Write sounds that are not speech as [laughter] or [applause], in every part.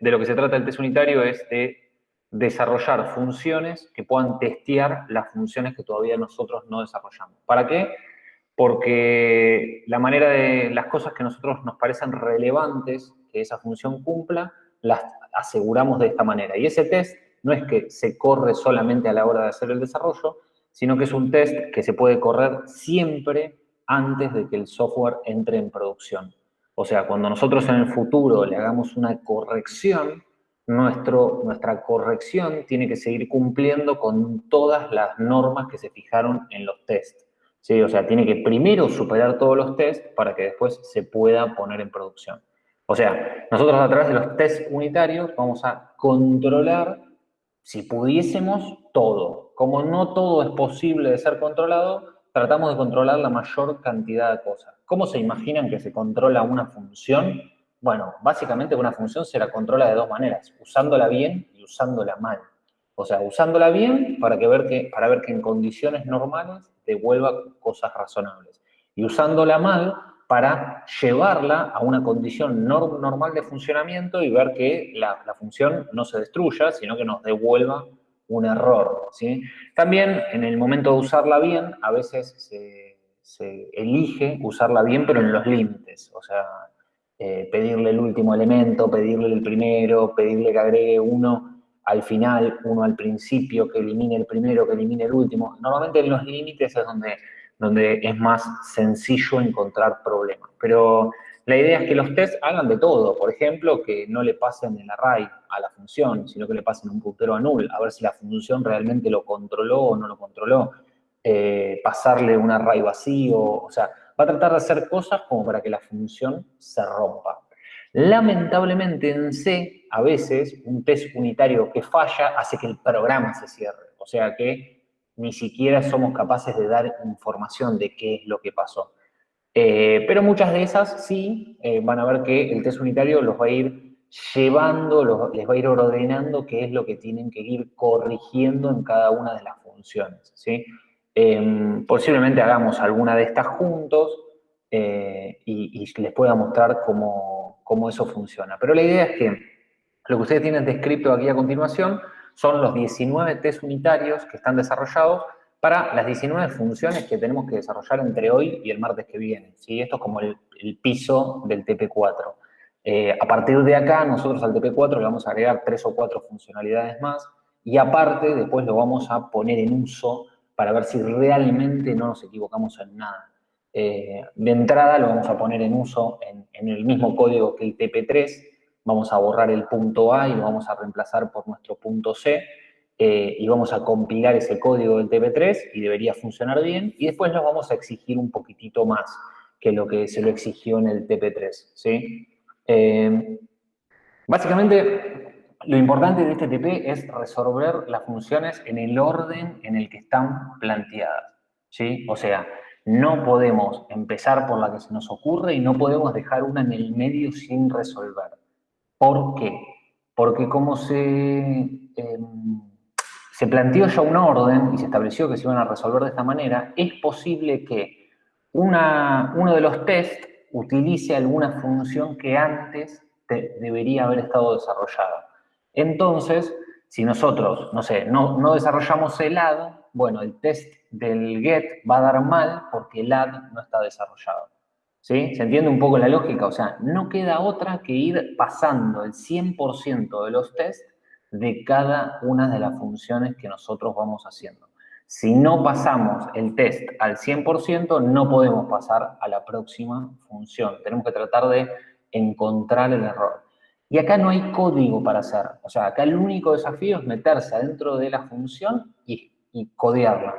de lo que se trata el test unitario es de desarrollar funciones que puedan testear las funciones que todavía nosotros no desarrollamos. ¿Para qué? Porque la manera de las cosas que nosotros nos parecen relevantes que esa función cumpla, las aseguramos de esta manera. Y ese test no es que se corre solamente a la hora de hacer el desarrollo, sino que es un test que se puede correr siempre antes de que el software entre en producción. O sea, cuando nosotros en el futuro le hagamos una corrección, nuestro, nuestra corrección tiene que seguir cumpliendo con todas las normas que se fijaron en los tests. ¿sí? O sea, tiene que primero superar todos los tests para que después se pueda poner en producción. O sea, nosotros a través de los tests unitarios vamos a controlar, si pudiésemos, todo. Como no todo es posible de ser controlado, tratamos de controlar la mayor cantidad de cosas. ¿Cómo se imaginan que se controla una función? Bueno, básicamente una función se la controla de dos maneras, usándola bien y usándola mal. O sea, usándola bien para, que ver que, para ver que en condiciones normales devuelva cosas razonables. Y usándola mal para llevarla a una condición normal de funcionamiento y ver que la, función no se destruya, sino que nos devuelva un error. ¿sí? También en el momento de usarla bien, a veces se, se elige usarla bien, pero en los límites. O sea, eh, pedirle el último elemento, pedirle el primero, pedirle que agregue uno al final, uno al principio, que elimine el primero, que elimine el último. Normalmente en los límites es donde, donde es más sencillo encontrar problemas. Pero la idea es que los tests hagan de todo. Por ejemplo, que no le pasen el array a la función, sino que le pasen un puntero a null, a ver si la función realmente lo controló o no lo controló. Eh, pasarle un array vacío, o sea, va a tratar de hacer cosas como para que la función se rompa. Lamentablemente en C, a veces, un test unitario que falla hace que el programa se cierre. O sea que ni siquiera somos capaces de dar información de qué es lo que pasó. Eh, pero muchas de esas sí eh, van a ver que el test unitario los va a ir llevando, les va a ir ordenando qué es lo que tienen que ir corrigiendo en cada una de las funciones. ¿sí? Em, posiblemente hagamos alguna de estas juntos eh, y, les pueda mostrar cómo, eso funciona. Pero la idea es que lo que ustedes tienen descrito aquí a continuación son los 19 test unitarios que están desarrollados para las 19 funciones que tenemos que desarrollar entre hoy y el martes que viene. ¿sí? Esto es como el, piso del TP4. Eh, a partir de acá, nosotros al TP4 le vamos a agregar tres o cuatro funcionalidades más y aparte, después lo vamos a poner en uso para ver si realmente no nos equivocamos en nada. Eh, de entrada lo vamos a poner en uso en, el mismo código que el TP3, vamos a borrar el punto A y lo vamos a reemplazar por nuestro punto C, eh, y vamos a compilar ese código del TP3 y debería funcionar bien, y después nos vamos a exigir un poquitito más que lo que se lo exigió en el TP3, ¿sí? Eh, básicamente, lo importante de este TP es resolver las funciones en el orden en el que están planteadas. ¿sí? O sea, no podemos empezar por la que se nos ocurre y no podemos dejar una en el medio sin resolver. ¿Por qué? Porque como se, em, se planteó ya un orden y se estableció que se iban a resolver de esta manera, es posible que uno de los tests utilice alguna función que antes debería haber estado desarrollada. Entonces, si nosotros, no sé, no, desarrollamos el add, bueno, el test del get va a dar mal porque el add no está desarrollado. ¿Sí? ¿Se entiende un poco la lógica? O sea, no queda otra que ir pasando el 100% de los tests de cada una de las funciones que nosotros vamos haciendo. Si no pasamos el test al 100%, no podemos pasar a la próxima función. Tenemos que tratar de encontrar el error. Y acá no hay código para hacer. O sea, acá el único desafío es meterse adentro de la función y, codearla.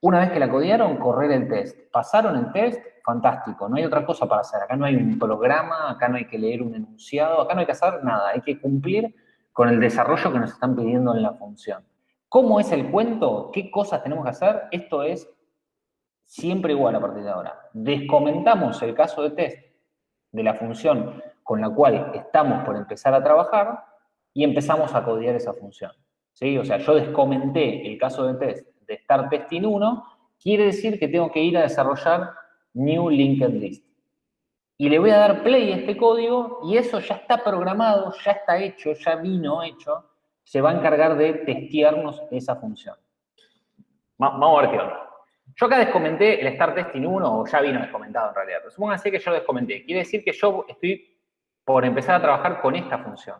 Una vez que la codearon, correr el test. ¿Pasaron el test? Fantástico, no hay otra cosa para hacer. Acá no hay un programa, acá no hay que leer un enunciado, acá no hay que hacer nada. Hay que cumplir con el desarrollo que nos están pidiendo en la función. ¿Cómo es el cuento? ¿Qué cosas tenemos que hacer? Esto es siempre igual a partir de ahora. Descomentamos el caso de test de la función con la cual estamos por empezar a trabajar y empezamos a codear esa función. ¿sí? O sea, yo descomenté el caso de test de start testing 1, quiere decir que tengo que ir a desarrollar new linked list. Y le voy a dar play a este código y eso ya está programado, ya está hecho, ya vino hecho, se va a encargar de testearnos esa función. Vamos a ver qué onda. Yo acá descomenté el Start Testing 1, o ya vino descomentado en realidad, pero supónganse que yo lo descomenté. Quiere decir que yo estoy por empezar a trabajar con esta función.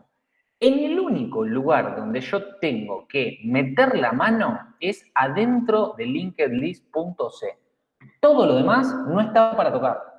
En el único lugar donde yo tengo que meter la mano es adentro de linkedlist.c. Todo lo demás no está para tocar.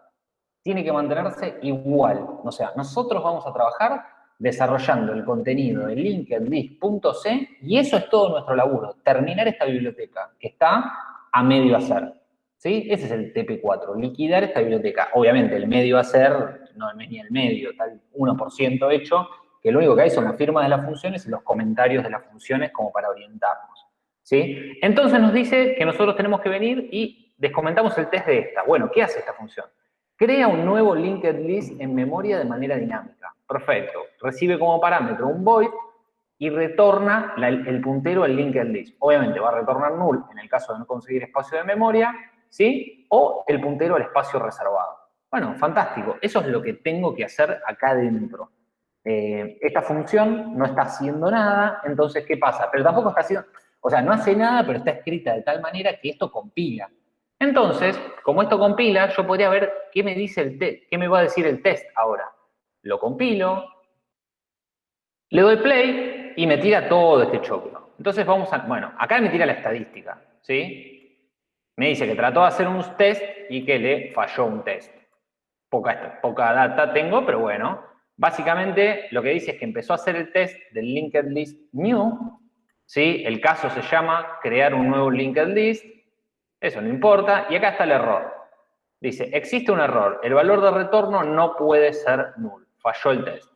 Tiene que mantenerse igual. O sea, nosotros vamos a trabajar desarrollando el contenido de linkedlist.c y eso es todo nuestro laburo, terminar esta biblioteca que está a medio hacer. ¿Sí? Ese es el TP4, liquidar esta biblioteca. Obviamente el medio hacer no ni el medio, tal 1% hecho, que lo único que hay son las firmas de las funciones y los comentarios de las funciones como para orientarnos. ¿Sí? Entonces nos dice que nosotros tenemos que venir y descomentamos el test de esta. Bueno, ¿qué hace esta función? Crea un nuevo linked list en memoria de manera dinámica. Perfecto. Recibe como parámetro un void y retorna el puntero al linked list. Obviamente va a retornar null en el caso de no conseguir espacio de memoria, ¿sí? O el puntero al espacio reservado. Bueno, fantástico. Eso es lo que tengo que hacer acá adentro. Eh, esta función no está haciendo nada, entonces, ¿qué pasa? Pero tampoco está haciendo, o sea, no hace nada, pero está escrita de tal manera que esto compila. Entonces, como esto compila, yo podría ver qué me dice el qué me va a decir el test ahora. Lo compilo, le doy play y me tira todo este choclo. Entonces vamos a, bueno, acá me tira la estadística, ¿sí? Me dice que trató de hacer un test y que le falló un test poca, data tengo, pero bueno. Básicamente lo que dice es que empezó a hacer el test del linked list new, ¿sí? El caso se llama crear un nuevo linked list, eso no importa, y acá está el error. Dice, existe un error, el valor de retorno no puede ser null, falló el test.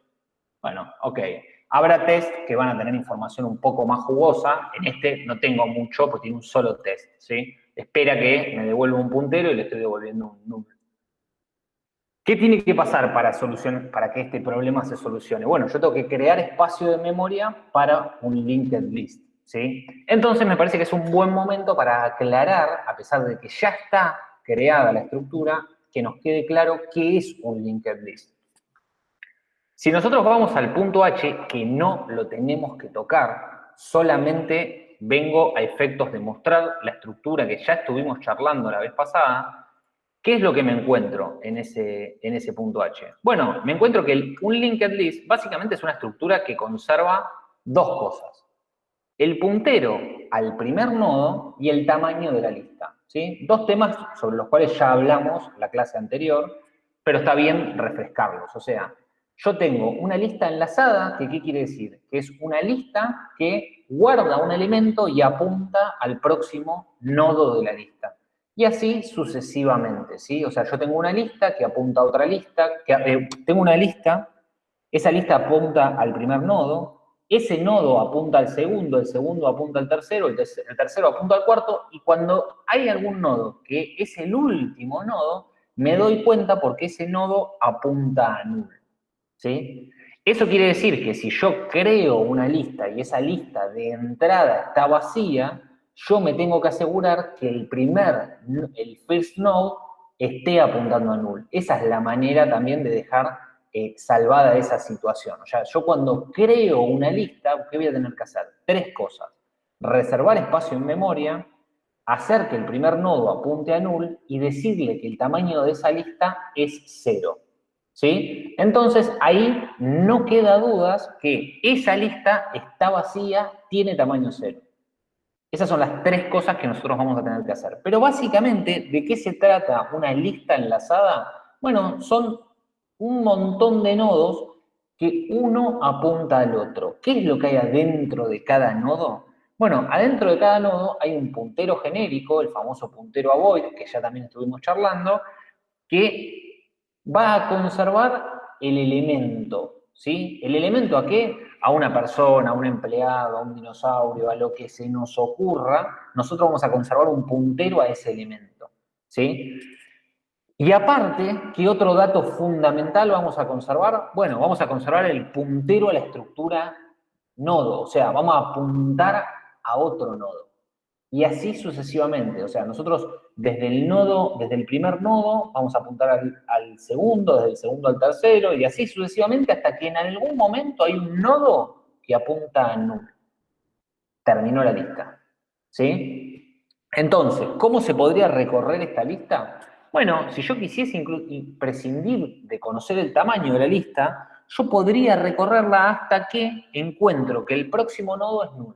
Bueno, ok. Habrá test que van a tener información un poco más jugosa, en este no tengo mucho, porque tiene un solo test, ¿sí? Espera que me devuelva un puntero y le estoy devolviendo un número. ¿Qué tiene que pasar para, para que este problema se solucione? Bueno, yo tengo que crear espacio de memoria para un linked list. ¿Sí? Entonces me parece que es un buen momento para aclarar, a pesar de que ya está creada la estructura, que nos quede claro qué es un linked list. Si nosotros vamos al punto H, que no lo tenemos que tocar, solamente vengo a efectos de mostrar la estructura que ya estuvimos charlando la vez pasada, ¿Qué es lo que me encuentro en ese, en ese punto H? Bueno, me encuentro que un linked list básicamente es una estructura que conserva dos cosas. El puntero al primer nodo y el tamaño de la lista. ¿sí? Dos temas sobre los cuales ya hablamos la clase anterior, pero está bien refrescarlos. O sea, yo tengo una lista enlazada, que ¿qué quiere decir? Que es una lista que guarda un elemento y apunta al próximo nodo de la lista. Y así sucesivamente, ¿sí? O sea, yo tengo una lista que apunta a otra lista, que, eh, tengo una lista, esa lista apunta al primer nodo, ese nodo apunta al segundo, el segundo apunta al tercero, el, tercero apunta al cuarto, y cuando hay algún nodo que es el último nodo, me doy cuenta porque ese nodo apunta a null, ¿sí? Eso quiere decir que si yo creo una lista y esa lista de entrada está vacía, yo me tengo que asegurar que el primer, el first node, esté apuntando a null. Esa es la manera también de dejar eh, salvada esa situación. O sea, yo cuando creo una lista, ¿qué voy a tener que hacer? Tres cosas. Reservar espacio en memoria, hacer que el primer nodo apunte a null y decirle que el tamaño de esa lista es cero. ¿Sí? Entonces, ahí no queda dudas que esa lista está vacía, tiene tamaño cero. Esas son las tres cosas que nosotros vamos a tener que hacer. Pero básicamente, ¿de qué se trata una lista enlazada? Bueno, son un montón de nodos que uno apunta al otro. ¿Qué es lo que hay adentro de cada nodo? Bueno, adentro de cada nodo hay un puntero genérico, el famoso puntero avoid, que ya también estuvimos charlando, que va a conservar el elemento, ¿sí? ¿El elemento a qué? a una persona, a un empleado, a un dinosaurio, a lo que se nos ocurra, nosotros vamos a conservar un puntero a ese elemento. ¿sí? Y aparte, ¿qué otro dato fundamental vamos a conservar? Bueno, vamos a conservar el puntero a la estructura nodo, o sea, vamos a apuntar a otro nodo. Y así sucesivamente. O sea, nosotros desde el nodo, desde el primer nodo, vamos a apuntar al, segundo, desde el segundo al tercero, y así sucesivamente hasta que en algún momento hay un nodo que apunta a null. Terminó la lista. ¿Sí? Entonces, ¿cómo se podría recorrer esta lista? Bueno, si yo quisiese prescindir de conocer el tamaño de la lista, yo podría recorrerla hasta que encuentro que el próximo nodo es null.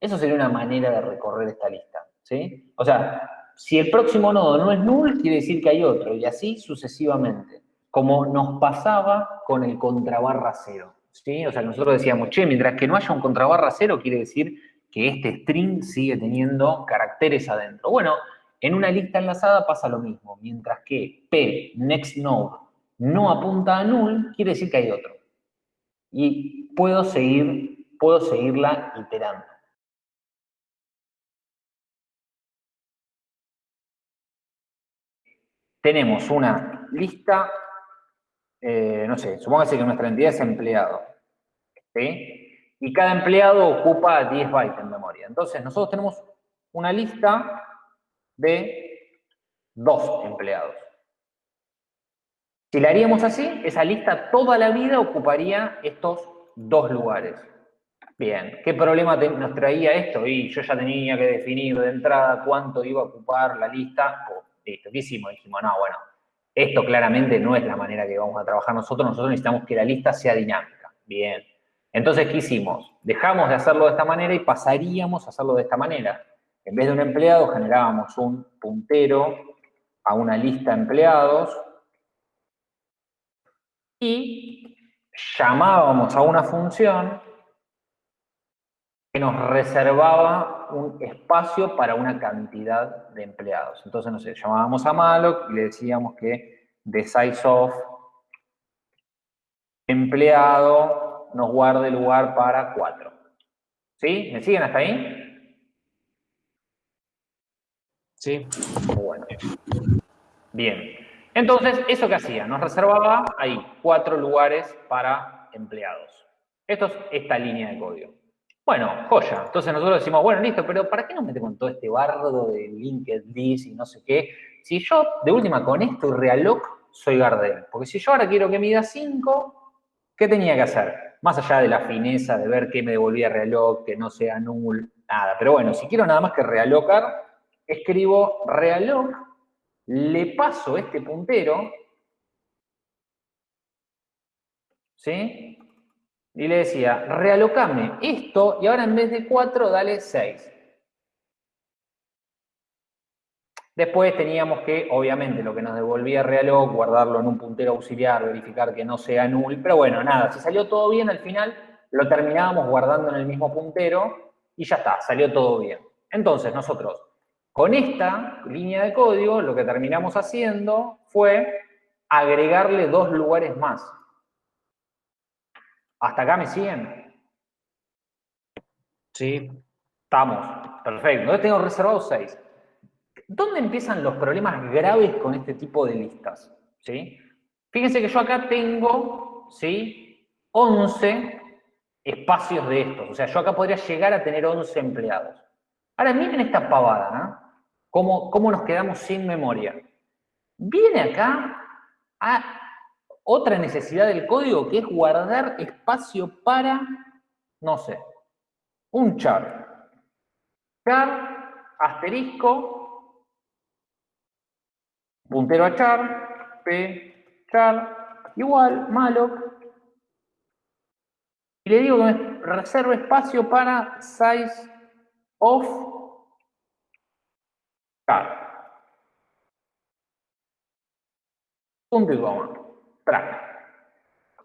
Eso sería una manera de recorrer esta lista, ¿sí? O sea, si el próximo nodo no es null, quiere decir que hay otro, y así sucesivamente, como nos pasaba con el contrabarra cero, ¿sí? O sea, nosotros decíamos, che, mientras que no haya un contrabarra cero, quiere decir que este string sigue teniendo caracteres adentro. Bueno, en una lista enlazada pasa lo mismo, mientras que p, next node, no apunta a null, quiere decir que hay otro. Y puedo seguir, puedo seguirla iterando. tenemos una lista, eh, no sé, supóngase que nuestra entidad es empleado, ¿sí? Y cada empleado ocupa 10 bytes en memoria. Entonces, nosotros tenemos una lista de dos empleados. Si la haríamos así, esa lista toda la vida ocuparía estos dos lugares. Bien, ¿qué problema nos traía esto? Y yo ya tenía que definir de entrada cuánto iba a ocupar la lista. Listo, ¿qué hicimos? Dijimos, no, bueno, esto claramente no es la manera que vamos a trabajar nosotros, nosotros necesitamos que la lista sea dinámica. Bien. Entonces, ¿qué hicimos? Dejamos de hacerlo de esta manera y pasaríamos a hacerlo de esta manera. En vez de un empleado, generábamos un puntero a una lista de empleados y llamábamos a una función que nos reservaba un espacio para una cantidad de empleados. Entonces, no sé, llamábamos a malloc y le decíamos que de size of empleado nos guarde lugar para 4. ¿Sí? ¿Me siguen hasta ahí? Sí. Bueno. Bien. Entonces, ¿eso qué hacía? Nos reservaba ahí cuatro lugares para empleados. Esto es esta línea de código. Bueno, joya. Entonces nosotros decimos, bueno, listo, pero ¿para qué nos metemos con todo este bardo de LinkedIn y no sé qué? Si yo, de última, con esto y Realoc, soy Gardel. Porque si yo ahora quiero que mida 5, ¿qué tenía que hacer? Más allá de la fineza de ver qué me devolvía Realoc, que no sea null, nada. Pero bueno, si quiero nada más que realocar, escribo Realoc, le paso este puntero, ¿sí? y le decía, realocame esto y ahora en vez de 4 dale 6. Después teníamos que, obviamente, lo que nos devolvía Realoc, guardarlo en un puntero auxiliar, verificar que no sea null, pero bueno, nada, si salió todo bien al final, lo terminábamos guardando en el mismo puntero y ya está, salió todo bien. Entonces nosotros, con esta línea de código, lo que terminamos haciendo fue agregarle dos lugares más. ¿Hasta acá me siguen? Sí. Estamos. Perfecto. Entonces tengo reservados 6. ¿Dónde empiezan los problemas graves con este tipo de listas? ¿Sí? Fíjense que yo acá tengo, ¿sí? 11 espacios de estos. O sea, yo acá podría llegar a tener 11 empleados. Ahora miren esta pavada, ¿no? ¿Cómo, cómo nos quedamos sin memoria? Viene acá a otra necesidad del código que es guardar espacio para, no sé, un char. Char, asterisco, puntero a char, p, char, igual, malloc. Y le digo que me reserve espacio para size of Punto y coma.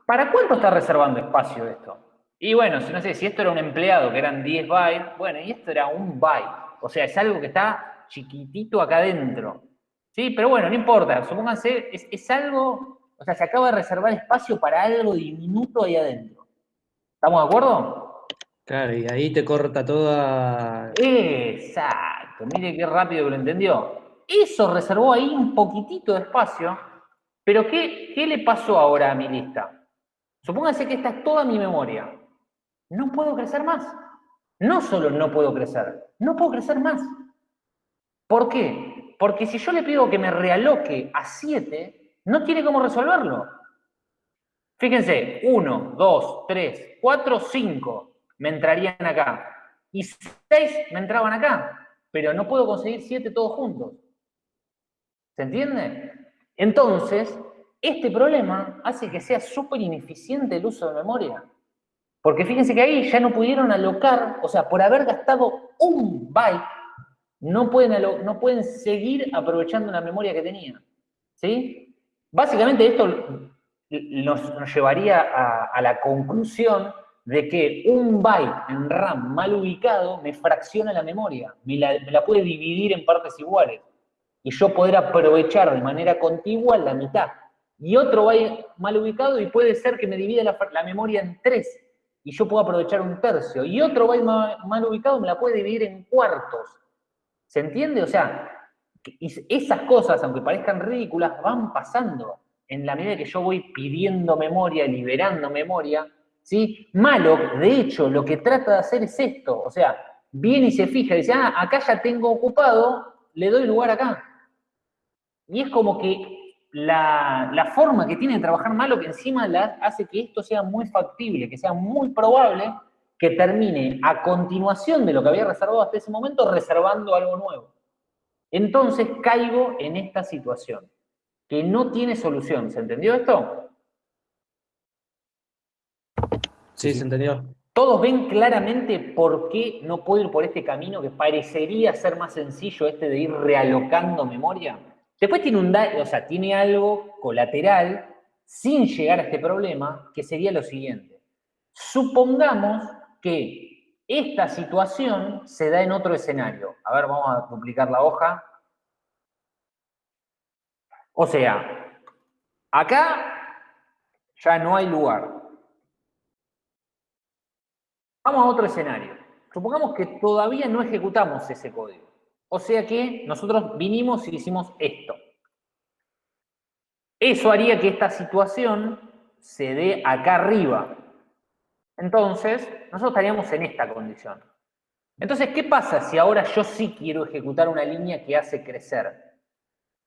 ¿Para cuánto está reservando espacio esto? Y bueno, no sé, si esto era un empleado que eran 10 bytes, bueno, y esto era un byte. O sea, es algo que está chiquitito acá adentro. ¿Sí? Pero bueno, no importa, supónganse, es, es algo, o sea, se acaba de reservar espacio para algo diminuto ahí adentro. ¿Estamos de acuerdo? Claro, y ahí te corta toda... Exacto, mire qué rápido que lo entendió. Eso reservó ahí un poquitito de espacio pero ¿qué, ¿qué le pasó ahora a mi lista? Supóngase que esta es toda mi memoria. No puedo crecer más. no solo no puedo crecer, no puedo crecer más. ¿Por qué? Porque si yo le pido que me realoque a 7, no tiene cómo resolverlo. Fíjense, 1, 2, 3, 4, 5 me entrarían acá. Y 6 me entraban acá. Pero no puedo conseguir 7 todos juntos. ¿Se entiende? Entonces, este problema hace que sea súper ineficiente el uso de memoria. Porque fíjense que ahí ya no pudieron alocar, o sea, por haber gastado un byte, no pueden, no pueden seguir aprovechando la memoria que tenían. ¿Sí? Básicamente esto nos, llevaría a, la conclusión de que un byte en RAM mal ubicado me fracciona la memoria, me la, puede dividir en partes iguales y yo poder aprovechar de manera contigua la mitad. Y otro byte mal ubicado y puede ser que me divida la, memoria en tres y yo puedo aprovechar un tercio. Y otro byte mal ubicado me la puede dividir en cuartos. ¿Se entiende? O sea, esas cosas, aunque parezcan ridículas, van pasando en la medida que yo voy pidiendo memoria, liberando memoria, ¿sí? Malo, de hecho, lo que trata de hacer es esto, o sea, viene y se fija y dice, ah, acá ya tengo ocupado, le doy lugar acá. Y es como que la, forma que tiene de trabajar malo que encima la, hace que esto sea muy factible, que sea muy probable que termine a continuación de lo que había reservado hasta ese momento, reservando algo nuevo. Entonces caigo en esta situación que no tiene solución. ¿Se entendió esto? Sí, se entendió. Todos ven claramente por qué no puedo ir por este camino que parecería ser más sencillo este de ir realocando memoria. Después tiene un o sea, tiene algo colateral sin llegar a este problema, que sería lo siguiente. Supongamos que esta situación se da en otro escenario. A ver, vamos a duplicar la hoja. O sea, acá ya no hay lugar. Vamos a otro escenario. Supongamos que todavía no ejecutamos ese código. O sea que nosotros vinimos y hicimos esto. Eso haría que esta situación se dé acá arriba. Entonces, nosotros estaríamos en esta condición. Entonces, ¿qué pasa si ahora yo sí quiero ejecutar una línea que hace crecer?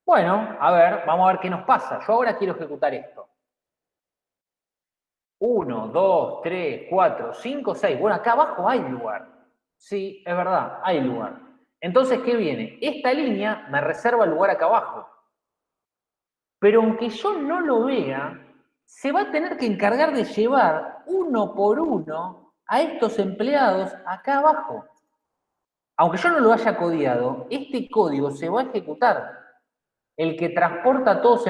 Bueno, a ver, vamos a ver qué nos pasa. Yo ahora quiero ejecutar esto. 1, 2, 3, 4, 5, 6. Bueno, acá abajo hay lugar. Sí, es verdad, hay lugar. Entonces, ¿qué viene? Esta línea me reserva el lugar acá abajo. Pero aunque yo no lo vea, se va a tener que encargar de llevar uno por uno a estos empleados acá abajo. Aunque yo no lo haya codiado, este código se va a ejecutar el que transporta a todos,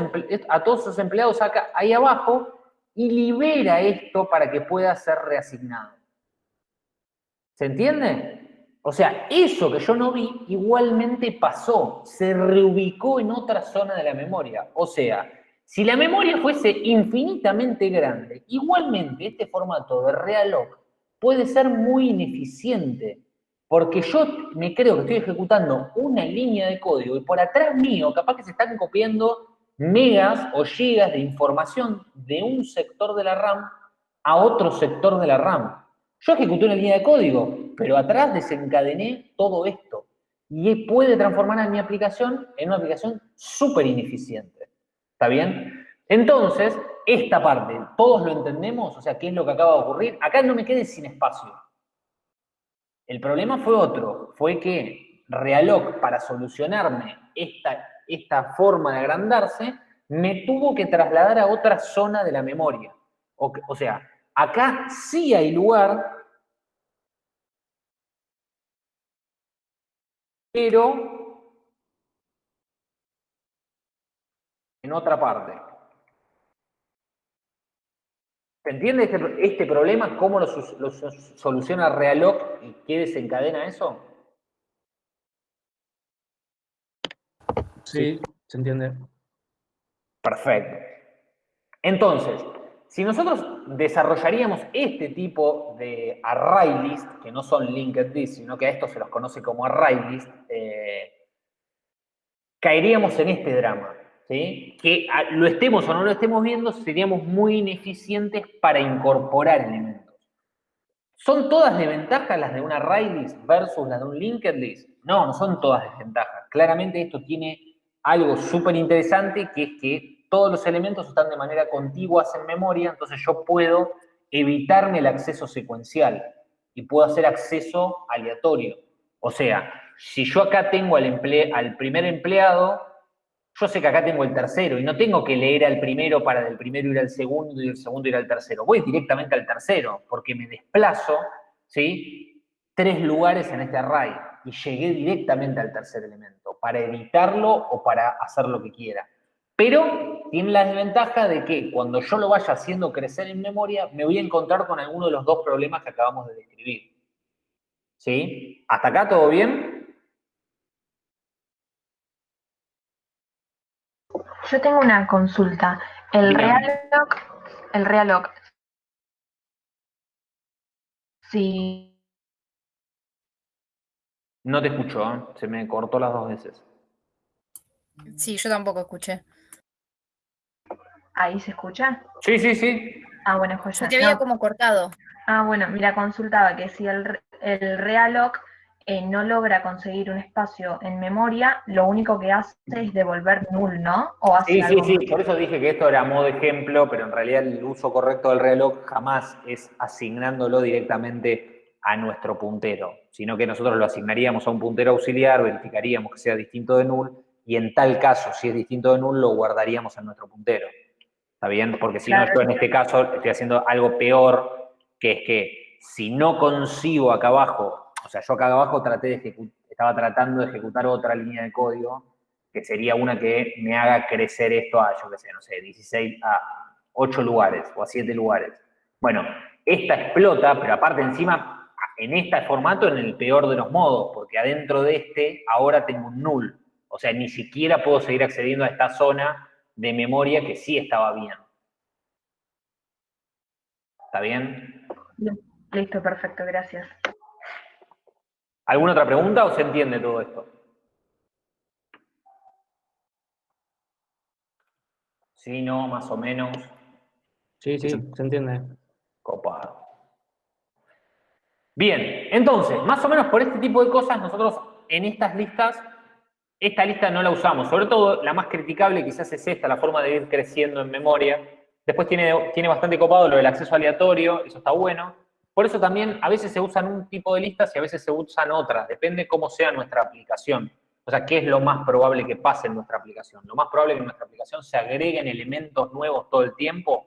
a todos sus empleados acá, ahí abajo y libera esto para que pueda ser reasignado. ¿Se entiende? O sea, eso que yo no vi igualmente pasó, se reubicó en otra zona de la memoria. O sea, si la memoria fuese infinitamente grande, igualmente este formato de realog puede ser muy ineficiente porque yo me creo que estoy ejecutando una línea de código y por atrás mío capaz que se están copiando megas o gigas de información de un sector de la RAM a otro sector de la RAM. Yo ejecuté una línea de código, pero atrás desencadené todo esto. Y puede transformar a mi aplicación en una aplicación súper ineficiente. ¿Está bien? Entonces, esta parte, ¿todos lo entendemos? O sea, ¿qué es lo que acaba de ocurrir? Acá no me quede sin espacio. El problema fue otro, fue que Realog, para solucionarme esta, esta forma de agrandarse, me tuvo que trasladar a otra zona de la memoria. O, sea, acá sí hay lugar, pero en otra parte. ¿Se entiende este, este, problema? ¿Cómo lo, soluciona Realog y qué desencadena eso? Sí, se entiende. Perfecto. Entonces, si nosotros desarrollaríamos este tipo de array list, que no son linked list, sino que a estos se los conoce como array list, eh, caeríamos en este drama que lo estemos o no lo estemos viendo, seríamos muy ineficientes para incorporar elementos. ¿Son todas desventajas las de una array list versus las de un linked list? No, no son todas desventajas. Claramente esto tiene algo súper interesante que es que todos los elementos están de manera contigua en memoria, entonces yo puedo evitarme el acceso secuencial y puedo hacer acceso aleatorio. O sea, si yo acá tengo al, al primer empleado, yo sé que acá tengo el tercero y no tengo que leer al primero para del primero ir al segundo y del segundo ir al tercero. Voy directamente al tercero porque me desplazo, ¿sí? Tres lugares en este array y llegué directamente al tercer elemento para evitarlo o para hacer lo que quiera. Pero tiene la desventaja de que cuando yo lo vaya haciendo crecer en memoria, me voy a encontrar con alguno de los dos problemas que acabamos de describir. ¿Sí? ¿Hasta acá todo bien? Yo tengo una consulta. El Realoc, el Realoc, sí. No te escucho, ¿eh? se me cortó las dos veces. Sí, yo tampoco escuché. ¿Ahí se escucha? Sí, sí, sí. Ah, bueno, pues ya. te había como cortado. Ah, bueno, mira, consultaba que si el, el Realoc eh, no logra conseguir un espacio en memoria, lo único que hace es devolver null, ¿no? O sí, sí, sí, por eso dije que esto era modo ejemplo, pero en realidad el uso correcto del reloj jamás es asignándolo directamente a nuestro puntero, sino que nosotros lo asignaríamos a un puntero auxiliar, verificaríamos que sea distinto de null, y en tal caso, si es distinto de null, lo guardaríamos en nuestro puntero. ¿Está bien? Porque si no, yo en este caso estoy haciendo algo peor, que es que si no consigo acá abajo o sea, yo acá abajo traté de estaba tratando de ejecutar otra línea de código, que sería una que me haga crecer esto a, yo qué sé, no sé, 16 a 8 lugares o a 7 lugares. Bueno, esta explota, pero aparte encima, en este formato, en el peor de los modos, porque adentro de este ahora tengo un null. O sea, ni siquiera puedo seguir accediendo a esta zona de memoria que sí estaba bien. ¿Está bien? Listo, perfecto, gracias. ¿Alguna otra pregunta o se entiende todo esto? Sí, no, más o menos. Sí, sí, se entiende. Bien, entonces, más o menos por este tipo de cosas, nosotros en estas listas, esta lista no la usamos. Sobre todo, la más criticable quizás es esta, la forma de ir creciendo en memoria. Después tiene, tiene bastante copado lo del acceso aleatorio, eso está bueno. Por eso también a veces se usan un tipo de listas y a veces se usan otras, depende cómo sea nuestra aplicación. O sea, ¿qué es lo más probable que pase en nuestra aplicación? Lo más probable es que en nuestra aplicación se agreguen elementos nuevos todo el tiempo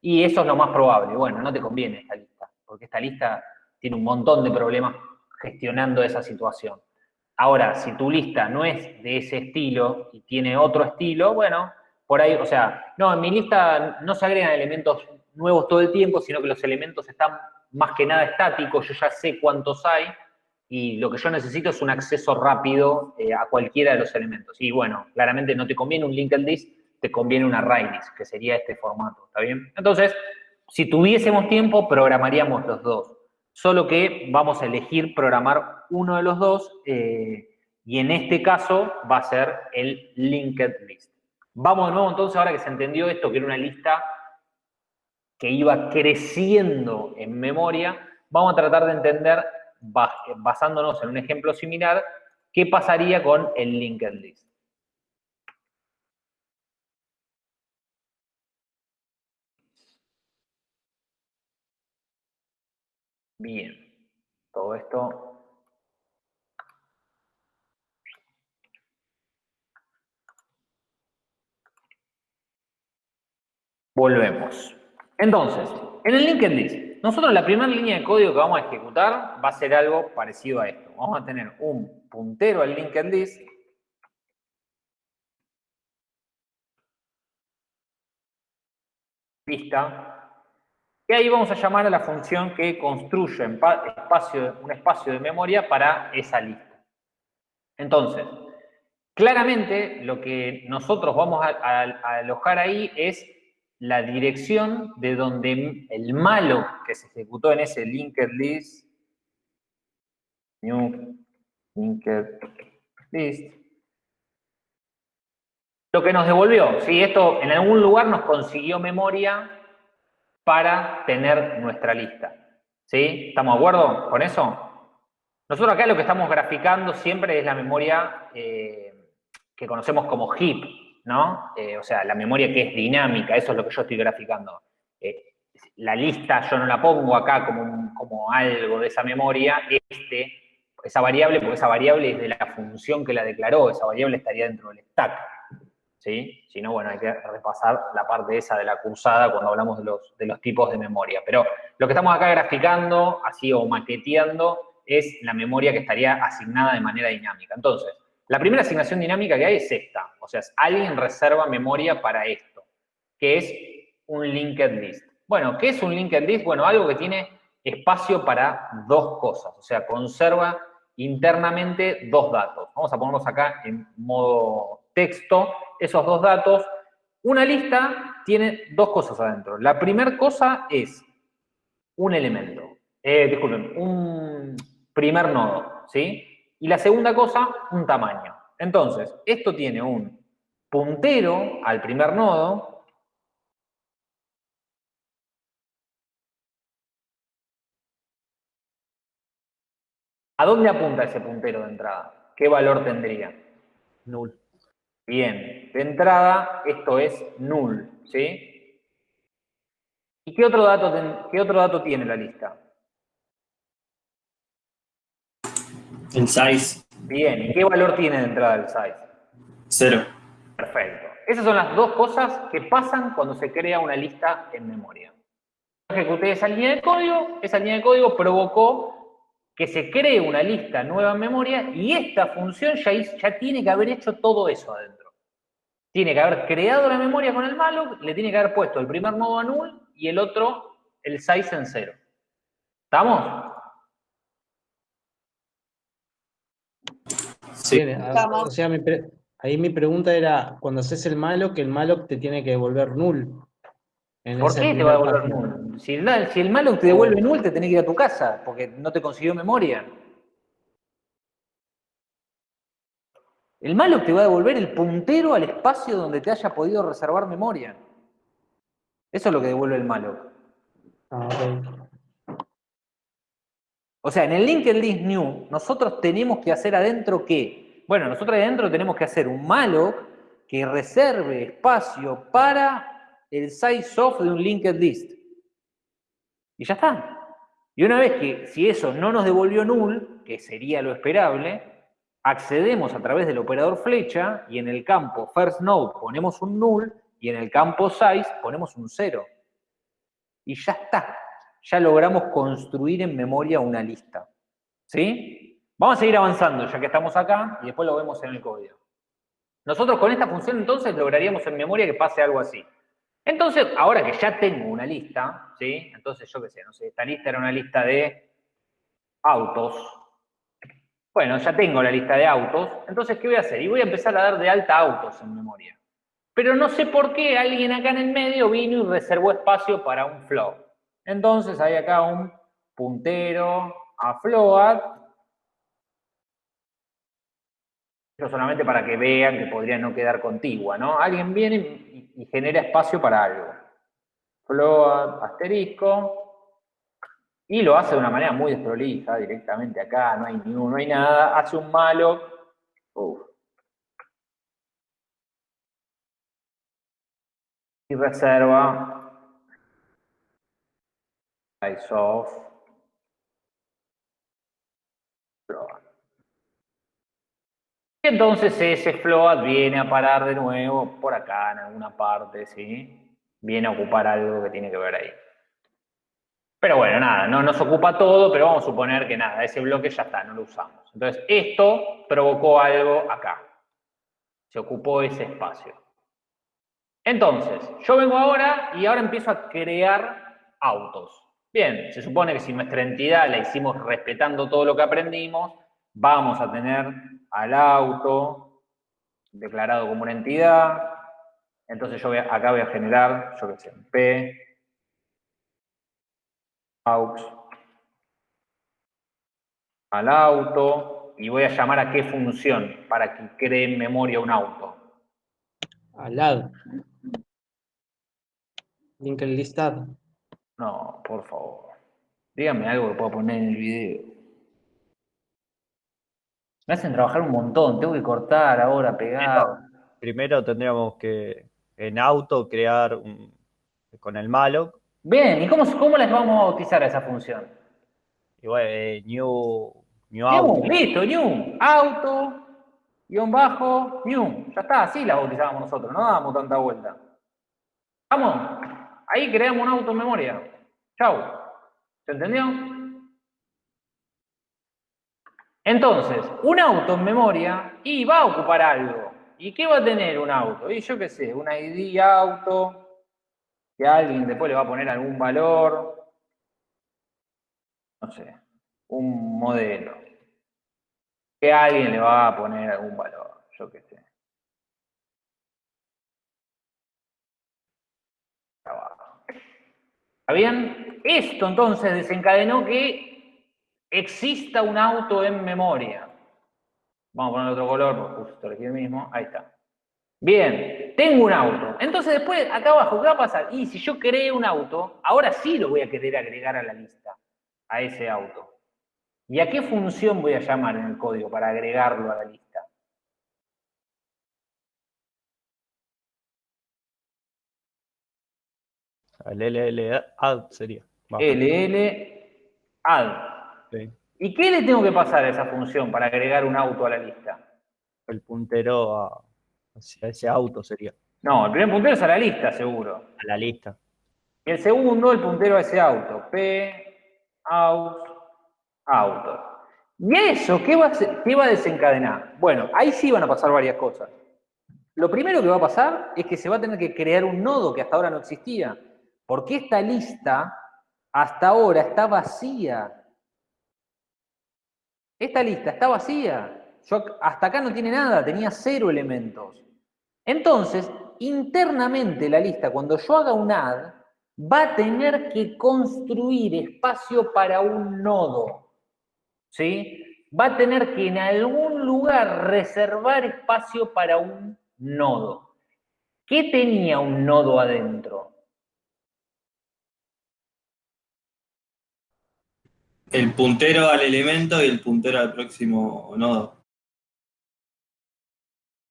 y eso es lo más probable. Bueno, no te conviene esta lista, porque esta lista tiene un montón de problemas gestionando esa situación. Ahora, si tu lista no es de ese estilo y tiene otro estilo, bueno, por ahí, o sea, no, en mi lista no se agregan elementos nuevos todo el tiempo, sino que los elementos están más que nada estático, yo ya sé cuántos hay y lo que yo necesito es un acceso rápido eh, a cualquiera de los elementos. Y bueno, claramente no te conviene un linked list, te conviene una array list, que sería este formato, ¿está bien? Entonces, si tuviésemos tiempo, programaríamos los dos. Solo que vamos a elegir programar uno de los dos eh, y en este caso va a ser el linked list. Vamos de nuevo entonces, ahora que se entendió esto, que era una lista que iba creciendo en memoria, vamos a tratar de entender, basándonos en un ejemplo similar, qué pasaría con el linked list. Bien, todo esto Volvemos. Entonces, en el linked list, nosotros la primera línea de código que vamos a ejecutar va a ser algo parecido a esto. Vamos a tener un puntero al linked list pista, y ahí vamos a llamar a la función que construye un espacio de memoria para esa lista. Entonces, claramente lo que nosotros vamos a alojar ahí es la dirección de donde el malo que se ejecutó en ese linked list, new linked list, lo que nos devolvió, si esto en algún lugar nos consiguió memoria para tener nuestra lista. ¿Sí? ¿Estamos de acuerdo con eso? Nosotros acá lo que estamos graficando siempre es la memoria eh, que conocemos como heap, ¿no? Eh, o sea, la memoria que es dinámica, eso es lo que yo estoy graficando. Eh, la lista yo no la pongo acá como, como algo de esa memoria, este, esa variable, porque esa variable es de la función que la declaró, esa variable estaría dentro del stack. ¿Sí? Si no, bueno, hay que repasar la parte esa de la cursada cuando hablamos de los, de los tipos de memoria. Pero lo que estamos acá graficando, así o maqueteando, es la memoria que estaría asignada de manera dinámica. Entonces, la primera asignación dinámica que hay es esta. O sea, alguien reserva memoria para esto, que es un linked list. Bueno, ¿qué es un linked list? Bueno, algo que tiene espacio para dos cosas. O sea, conserva internamente dos datos. Vamos a ponerlos acá en modo texto. Esos dos datos. Una lista tiene dos cosas adentro. La primera cosa es un elemento. Eh, disculpen, un, primer nodo, ¿sí? Y la segunda cosa, un tamaño. Entonces, esto tiene un puntero al primer nodo, ¿A dónde apunta ese puntero de entrada? ¿Qué valor tendría? Null. Bien, de entrada esto es null, ¿sí? ¿Y qué otro dato, qué otro dato tiene la lista? El size. Bien, ¿y qué valor tiene de entrada el size? Cero. Perfecto. Esas son las dos cosas que pasan cuando se crea una lista en memoria. Ejecuté esa línea de código, esa línea de código provocó que se cree una lista nueva en memoria y esta función ya, ya tiene que haber hecho todo eso adentro. Tiene que haber creado la memoria con el malloc, le tiene que haber puesto el primer nodo a null y el otro el size en cero. ¿Estamos? Sí. o sea, ahí mi pregunta era, cuando haces el que el malo te tiene que devolver null. ¿Por qué te va a devolver null? Si el, si el malo te devuelve null, te tenés que ir a tu casa, porque no te consiguió memoria. El malo te va a devolver el puntero al espacio donde te haya podido reservar memoria. Eso es lo que devuelve el malo. Ah, o sea, en el linked list new, nosotros tenemos que hacer adentro qué? Bueno, nosotros adentro tenemos que hacer un malloc que reserve espacio para el size of de un linked list. Y ya está. Y una vez que, si eso no nos devolvió null, que sería lo esperable, accedemos a través del operador flecha y en el campo first node ponemos un null y en el campo size ponemos un cero. Y ya está ya logramos construir en memoria una lista. ¿Sí? Vamos a seguir avanzando ya que estamos acá y después lo vemos en el código. Nosotros con esta función entonces lograríamos en memoria que pase algo así. Entonces, ahora que ya tengo una lista, ¿sí? Entonces, yo qué sé, no sé, esta lista era una lista de autos. Bueno, ya tengo la lista de autos. Entonces, ¿qué voy a hacer? Y voy a empezar a dar de alta autos en memoria. Pero no sé por qué alguien acá en el medio vino y reservó espacio para un flow. Entonces hay acá un puntero a float. Eso solamente para que vean que podría no quedar contigua, ¿no? Alguien viene y, genera espacio para algo. Float, asterisco. Y lo hace de una manera muy desprolija, directamente acá, no hay ni no hay nada. Hace un malo. Y reserva float. Entonces ese float viene a parar de nuevo por acá en alguna parte, ¿sí? Viene a ocupar algo que tiene que ver ahí. Pero bueno, nada, no nos ocupa todo, pero vamos a suponer que nada, ese bloque ya está, no lo usamos. Entonces, esto provocó algo acá. Se ocupó ese espacio. Entonces, yo vengo ahora y ahora empiezo a crear autos. Bien, se supone que si nuestra entidad la hicimos respetando todo lo que aprendimos, vamos a tener al auto declarado como una entidad. Entonces yo acá voy a generar, yo qué sé, P, aux, al auto, y voy a llamar a qué función para que cree en memoria un auto. Al lado. Link listado. No, por favor. Díganme algo que pueda poner en el video. Me hacen trabajar un montón, tengo que cortar ahora, pegar. Primero tendríamos que en auto crear un- con el malloc Bien, ¿y cómo, cómo les vamos a bautizar a esa función? y bueno, eh, new, new New, auto. listo, new. Auto, guion bajo, new. Ya está, así la bautizábamos nosotros, no dábamos tanta vuelta. Vamos, ahí creamos un auto en memoria. Chau. ¿Se entendió? Entonces, un auto en memoria y va a ocupar algo. ¿Y qué va a tener un auto? Y yo qué sé, un ID auto, que alguien después le va a poner algún valor, no sé, un modelo, que alguien le va a poner algún valor, yo qué sé. ¿Está bien? Esto entonces desencadenó que exista un auto en memoria. Vamos a poner otro color, porque justo elegí el mismo. Ahí está. Bien, tengo un auto. Entonces después, acá abajo, ¿qué va a pasar? Y si yo creé un auto, ahora sí lo voy a querer agregar a la lista, a ese auto. ¿Y a qué función voy a llamar en el código para agregarlo a la lista? El LL add sería. LL add. Sí. ¿Y qué le tengo que pasar a esa función para agregar un auto a la lista? El puntero a, hacia ese auto sería. No, el primer puntero es a la lista, seguro. A la lista. Y el segundo, el puntero a ese auto. P, aus, auto. ¿Y eso qué va, a, hacer- qué va a desencadenar? Bueno, ahí sí van a pasar varias cosas. Lo primero que va a pasar es que se va a tener que crear un nodo que hasta ahora no existía. Porque esta lista hasta ahora está vacía. Esta lista está vacía. Yo hasta acá no tiene nada, tenía cero elementos. Entonces, internamente la lista, cuando yo haga un add, va a tener que construir espacio para un nodo. ¿Sí? Va a tener que en algún lugar reservar espacio para un nodo. ¿Qué tenía un nodo adentro? El puntero al elemento y el puntero al próximo nodo.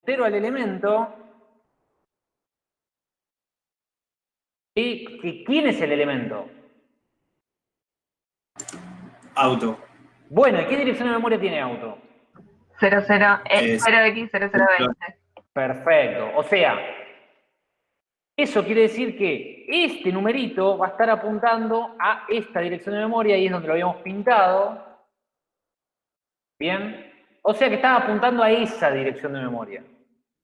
Pero al elemento. ¿Y quién es el elemento? Auto. Bueno, ¿y qué dirección de memoria tiene auto? 00, eh, Es- 0x0020. Perfecto. O sea, eso quiere decir que este numerito va a estar apuntando a esta dirección de memoria y es donde lo habíamos pintado. ¿Bien? O sea que estaba apuntando a esa dirección de memoria.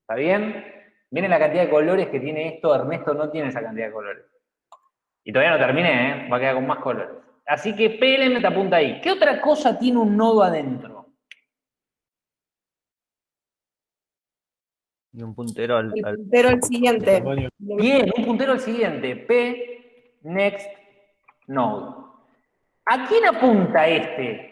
¿Está bien? Miren la cantidad de colores que tiene esto. Ernesto no tiene esa cantidad de colores. Y todavía no terminé, ¿eh? Va a quedar con más colores. Así que PLM te apunta ahí. ¿Qué otra cosa tiene un nodo adentro? Y un puntero al, El al- puntero al siguiente. Bien, un puntero al siguiente. P, next, node. ¿A quién apunta este?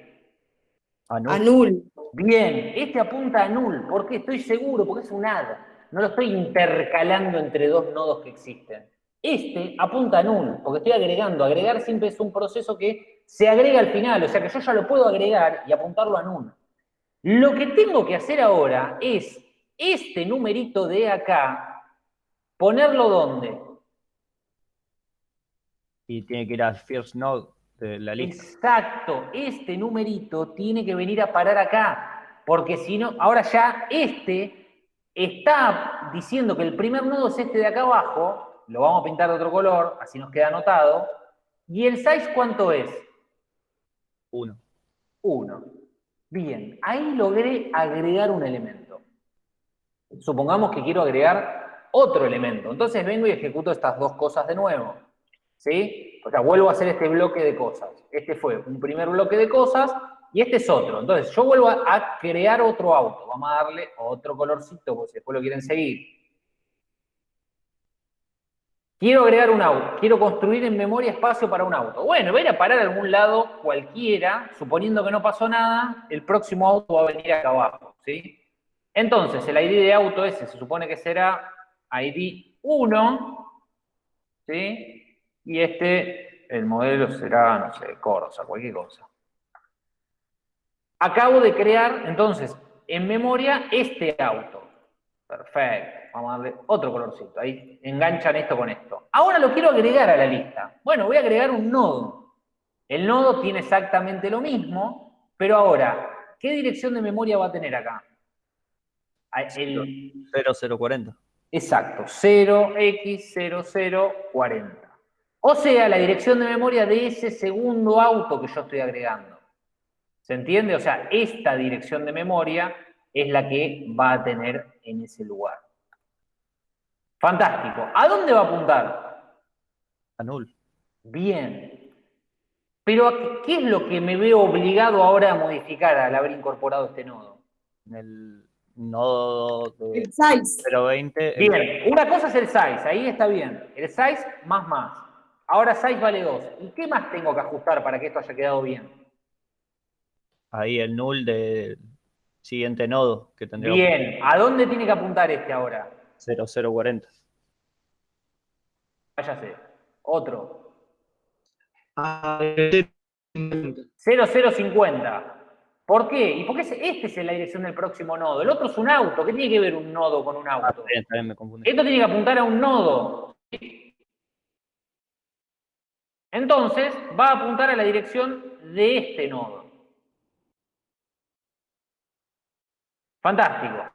a null. Bien, este apunta a null. ¿Por qué? Estoy seguro, porque es un add. No lo estoy intercalando entre dos nodos que existen. Este apunta a null, porque estoy agregando. Agregar siempre es un proceso que se agrega al final, o sea que yo ya lo puedo agregar y apuntarlo a null. Lo que tengo que hacer ahora es este numerito de acá, ponerlo donde? Y tiene que ir al first node de la lista. Exacto, este numerito tiene que venir a parar acá, porque si no, ahora ya este está diciendo que el primer nodo es este de acá abajo, lo vamos a pintar de otro color, así nos queda anotado, y el size ¿cuánto es? Uno. 1. Bien, ahí logré agregar un elemento. Supongamos que quiero agregar otro elemento. Entonces vengo y ejecuto estas dos cosas de nuevo. ¿Sí? O sea, vuelvo a hacer este bloque de cosas. Este fue un primer bloque de cosas y este es otro. Entonces yo vuelvo a, crear otro auto. Vamos a darle otro colorcito, porque si después lo quieren seguir. Quiero agregar un auto, quiero construir en memoria espacio para un auto. Bueno, voy a ir a parar a algún lado cualquiera, suponiendo que no pasó nada, el próximo auto va a venir acá abajo, ¿sí? Entonces, el ID de auto ese se supone que será ID 1, ¿sí? Y este el modelo será, no sé, Corsa, cualquier cosa. Acabo de crear, entonces, en memoria este auto. Perfecto. Vamos a darle otro colorcito. Ahí enganchan esto con esto. Ahora lo quiero agregar a la lista. Bueno, voy a agregar un nodo. El nodo tiene exactamente lo mismo, pero ahora, ¿qué dirección de memoria va a tener acá? El- 0040. Exacto, 0x0040. O sea, la dirección de memoria de ese segundo auto que yo estoy agregando. ¿Se entiende? O sea, esta dirección de memoria es la que va a tener en ese lugar. Fantástico. ¿A dónde va a apuntar? A null. Bien. Pero, ¿qué es lo que me veo obligado ahora a modificar al haber incorporado este nodo? En el nodo de El size. 020. el- Bien, una cosa es el size, ahí está bien. El size más más. Ahora size vale 2. ¿Y qué más tengo que ajustar para que esto haya quedado bien? Ahí el null del siguiente nodo que tendría Bien, ¿a dónde tiene que apuntar este ahora? 0040. Váyase. Otro. Ah, 0050. ¿Por qué? ¿Y por qué este es la dirección del próximo nodo? El otro es un auto. ¿Qué tiene que ver un nodo con un Ah, auto? está bien, está bien, me confundí. Esto tiene que apuntar a un nodo. Entonces, va a apuntar a la dirección de este nodo. Fantástico.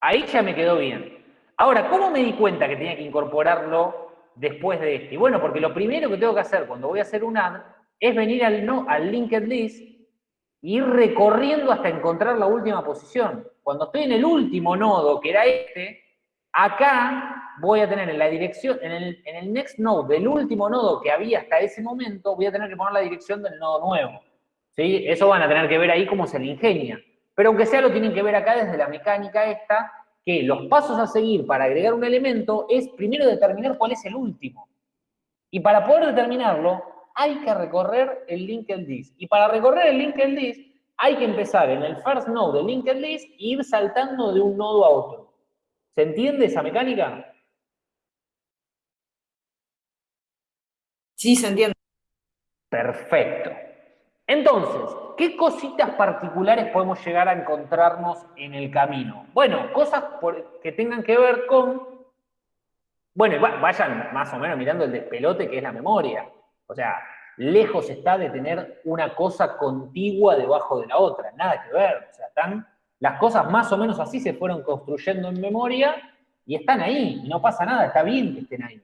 Ahí ya me quedó bien. Ahora, ¿cómo me di cuenta que tenía que incorporarlo después de este? Y bueno, porque lo primero que tengo que hacer cuando voy a hacer un add es venir al, no, al linked list ir recorriendo hasta encontrar la última posición. Cuando estoy en el último nodo, que era este, acá voy a tener en la dirección, en el, en el next node del último nodo que había hasta ese momento, voy a tener que poner la dirección del nodo nuevo. ¿Sí? Eso van a tener que ver ahí cómo se le ingenia. Pero aunque sea lo tienen que ver acá desde la mecánica esta, que los pasos a seguir para agregar un elemento es primero determinar cuál es el último. Y para poder determinarlo, hay que recorrer el linked list. Y para recorrer el linked list, hay que empezar en el first node del linked list e ir saltando de un nodo a otro. ¿Se entiende esa mecánica? Sí, se entiende. Perfecto. Entonces, ¿qué cositas particulares podemos llegar a encontrarnos en el camino? Bueno, cosas por- que tengan que ver con... Bueno, vayan más o menos mirando el despelote que es la memoria. O sea, lejos está de tener una cosa contigua debajo de la otra, nada que ver. O sea, están, las cosas más o menos así se fueron construyendo en memoria y están ahí, y no pasa nada, está bien que estén ahí.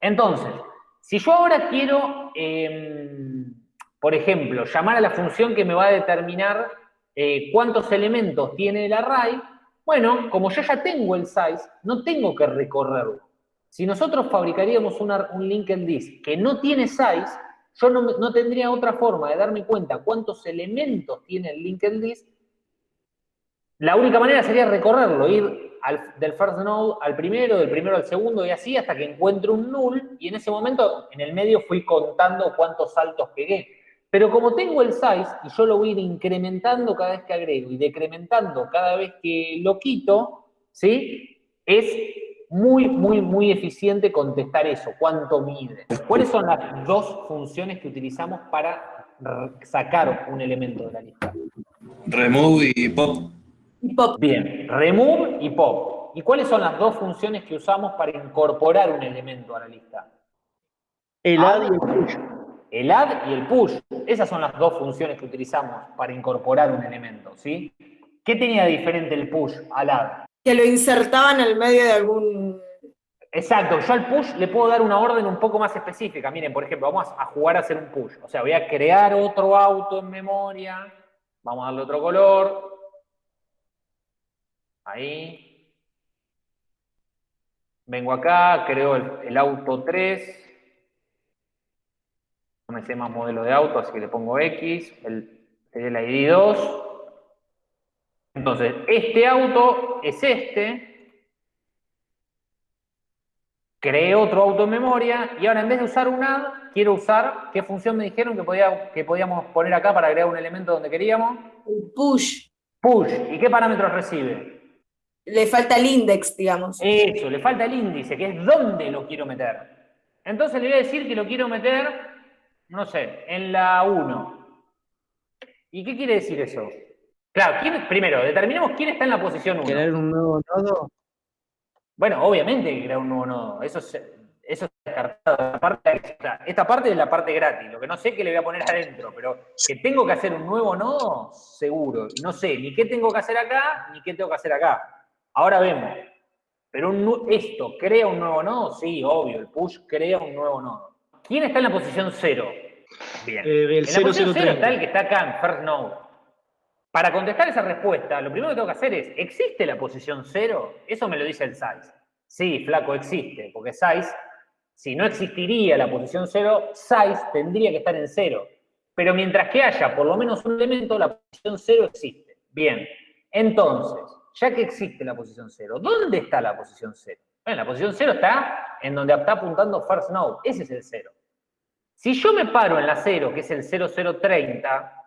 Entonces, si yo ahora quiero, eh, por ejemplo, llamar a la función que me va a determinar eh, cuántos elementos tiene el array, bueno, como yo ya tengo el size, no tengo que recorrerlo. Si nosotros fabricaríamos un linked list que no tiene size, yo no, tendría otra forma de darme cuenta cuántos elementos tiene el linked list. La única manera sería recorrerlo, ir del first node al primero, del primero al segundo y así hasta que encuentre un null y en ese momento en el medio fui contando cuántos saltos pegué. Pero como tengo el size y yo lo voy a ir incrementando cada vez que agrego y decrementando cada vez que lo quito, ¿sí? Es muy, muy, muy eficiente contestar eso, cuánto mide. ¿Cuáles son las dos funciones que utilizamos para sacar un elemento de la lista? Remove y pop. Y pop. Bien, remove y pop. ¿Y cuáles son las dos funciones que usamos para incorporar un elemento a la lista? El add y el push. El add y el push. Esas son las dos funciones que utilizamos para incorporar un elemento, ¿sí? ¿Qué tenía de diferente el push al add? Que lo insertaban al medio de algún. Exacto, yo al push le puedo dar una orden un poco más específica. Miren, por ejemplo, vamos a jugar a hacer un push. O sea, voy a crear otro auto en memoria. Vamos a darle otro color. Ahí. Vengo acá, creo el, auto 3. No me sé más modelo de auto, así que le pongo X. El, el ID 2. Entonces, este auto es este. Creé otro auto en memoria y ahora en vez de usar un add, quiero usar, ¿qué función me dijeron que, podía, que podíamos poner acá para agregar un elemento donde queríamos? el push. Push. ¿Y qué parámetros recibe? Le falta el index, digamos. Eso, le falta el índice, que es dónde lo quiero meter. Entonces le voy a decir que lo quiero meter no sé, en la 1. ¿Y qué quiere decir eso? Claro, ¿quién- primero, determinemos quién está en la posición 1. Crear un nuevo nodo. Bueno, obviamente que crear un nuevo nodo. Eso es, eso es descartado. La parte- esta parte es la parte gratis. Lo que no sé que le voy a poner adentro, pero que tengo que hacer un nuevo nodo, seguro. No sé ni qué tengo que hacer acá, ni qué tengo que hacer acá. Ahora vemos. Pero un esto, ¿crea un nuevo nodo? Sí, obvio. El push crea un nuevo nodo. ¿Quién está en la posición 0? Bien. Eh, el en la posición 0 0030. está el que está acá en first node. Para contestar esa respuesta, lo primero que tengo que hacer es, ¿existe la posición 0? Eso me lo dice el size. Sí, flaco, existe, porque size, si no existiría la posición 0, size tendría que estar en 0. Pero mientras que haya por lo menos un elemento, la posición 0 existe. Bien, entonces, ya que existe la posición 0, ¿dónde está la posición 0? Bueno, la posición 0 está en donde está apuntando first node, ese es el 0. Si yo me paro en la 0, que es el 0030,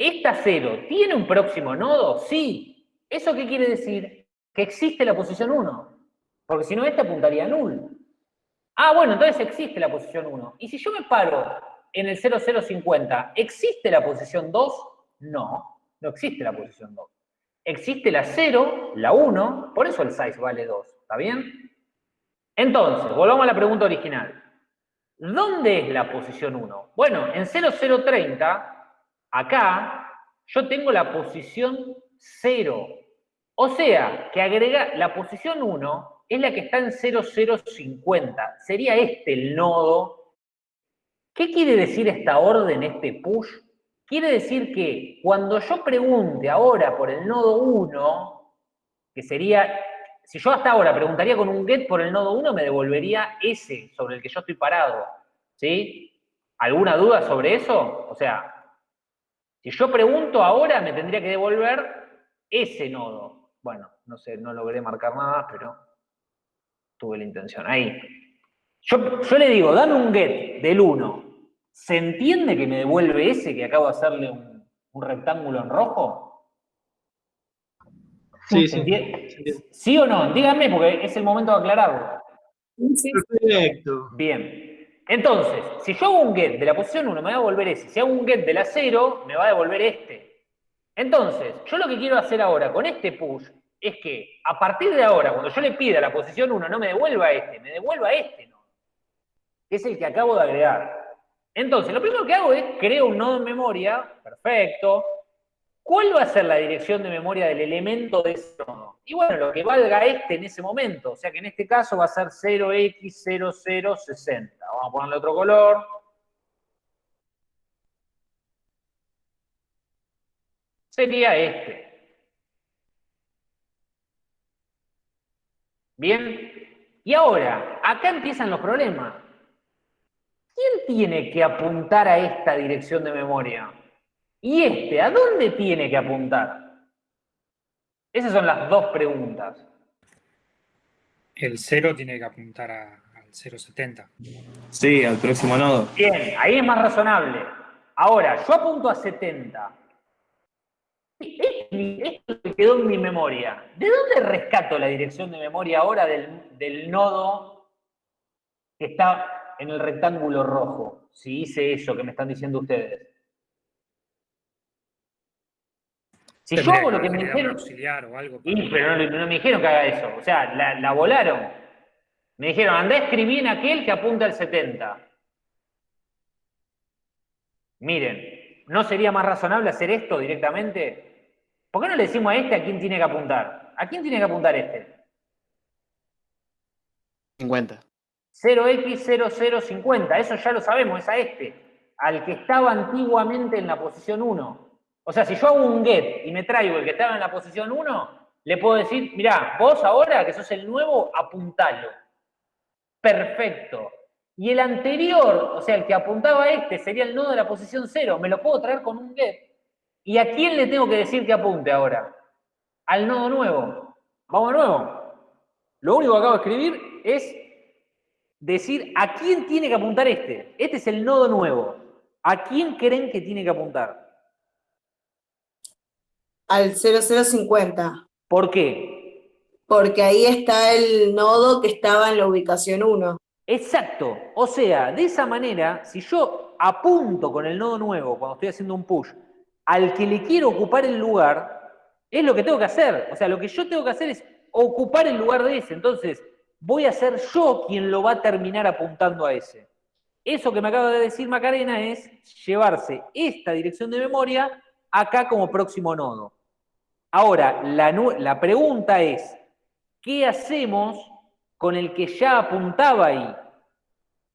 ¿esta 0 tiene un próximo nodo? Sí. ¿Eso qué quiere decir? Que existe la posición 1. Porque si no, este apuntaría a null. Ah, bueno, entonces existe la posición 1. Y si yo me paro en el 0050, ¿existe la posición 2? No, no existe la posición 2. Existe la 0, la 1, por eso el size vale 2. ¿Está bien? Entonces, volvamos a la pregunta original. ¿Dónde es la posición 1? Bueno, en 0030, acá, yo tengo la posición 0. O sea, que agrega la posición 1 es la que está en 0050. Sería este el nodo. ¿Qué quiere decir esta orden, este push? Quiere decir que cuando yo pregunte ahora por el nodo 1, que sería, si yo hasta ahora preguntaría con un get por el nodo 1, me devolvería ese sobre el que yo estoy parado. ¿Sí? ¿Alguna duda sobre eso? O sea, si yo pregunto ahora, me tendría que devolver ese nodo. Bueno, no sé, no logré marcar nada, pero tuve la intención. Ahí. Yo, yo le digo, dame un get del 1. ¿Se entiende que me devuelve ese que acabo de hacerle un, un rectángulo en rojo? Sí, ¿Se sí. entiende? ¿Sí o no? Díganme, porque es el momento de aclararlo. Perfecto. Bien. Entonces, si yo hago un get de la posición 1, me va a devolver ese. Si hago un get de la 0, me va a devolver este. Entonces, yo lo que quiero hacer ahora con este push es que a partir de ahora, cuando yo le pida la posición 1, no me devuelva este, me devuelva este nodo. Que es el que acabo de agregar. Entonces, lo primero que hago es creo un nodo en memoria. Perfecto. ¿Cuál va a ser la dirección de memoria del elemento de ese nodo? Y bueno, lo que valga este en ese momento. O sea que en este caso va a ser 0x0060. Vamos a ponerle otro color. Sería este. Bien. Y ahora, acá empiezan los problemas. ¿Quién tiene que apuntar a esta dirección de memoria? ¿Y este, a dónde tiene que apuntar? Esas son las dos preguntas. El 0 tiene que apuntar a- al 070. Sí, al próximo nodo. Bien, ahí es más razonable. Ahora, yo apunto a 70. Esto que quedó en mi memoria. ¿De dónde rescato la dirección de memoria ahora del, del nodo que está en el rectángulo rojo? Si hice eso que me están diciendo ustedes. Si yo hago lo que me dijeron... auxiliar o algo. Pero no, no me dijeron que haga eso. O sea, la, la volaron. Me dijeron, andá a escribir en aquel que apunta al 70. Miren, ¿no sería más razonable hacer esto directamente? ¿Por qué no le decimos a este a quién tiene que apuntar? ¿A quién tiene que apuntar este? 50. 0x0050, eso ya lo sabemos, es a este, al que estaba antiguamente en la posición 1. O sea, si yo hago un get y me traigo el que estaba en la posición 1, le puedo decir, mirá, vos ahora que sos el nuevo, apuntalo. Perfecto. Y el anterior, o sea, el que apuntaba a este, sería el nodo de la posición 0, me lo puedo traer con un get. ¿Y a quién le tengo que decir que apunte ahora? Al nodo nuevo. Vamos de nuevo. Lo único que acabo de escribir es decir a quién tiene que apuntar este. Este es el nodo nuevo. ¿A quién creen que tiene que apuntar? Al 0050. ¿Por qué? Porque ahí está el nodo que estaba en la ubicación 1. Exacto. O sea, de esa manera, si yo apunto con el nodo nuevo, cuando estoy haciendo un push, al que le quiero ocupar el lugar, es lo que tengo que hacer. O sea, lo que yo tengo que hacer es ocupar el lugar de ese. Entonces, voy a ser yo quien lo va a terminar apuntando a ese. Eso que me acaba de decir Macarena es llevarse esta dirección de memoria acá como próximo nodo. Ahora, la, la pregunta es, ¿qué hacemos con el que ya apuntaba ahí?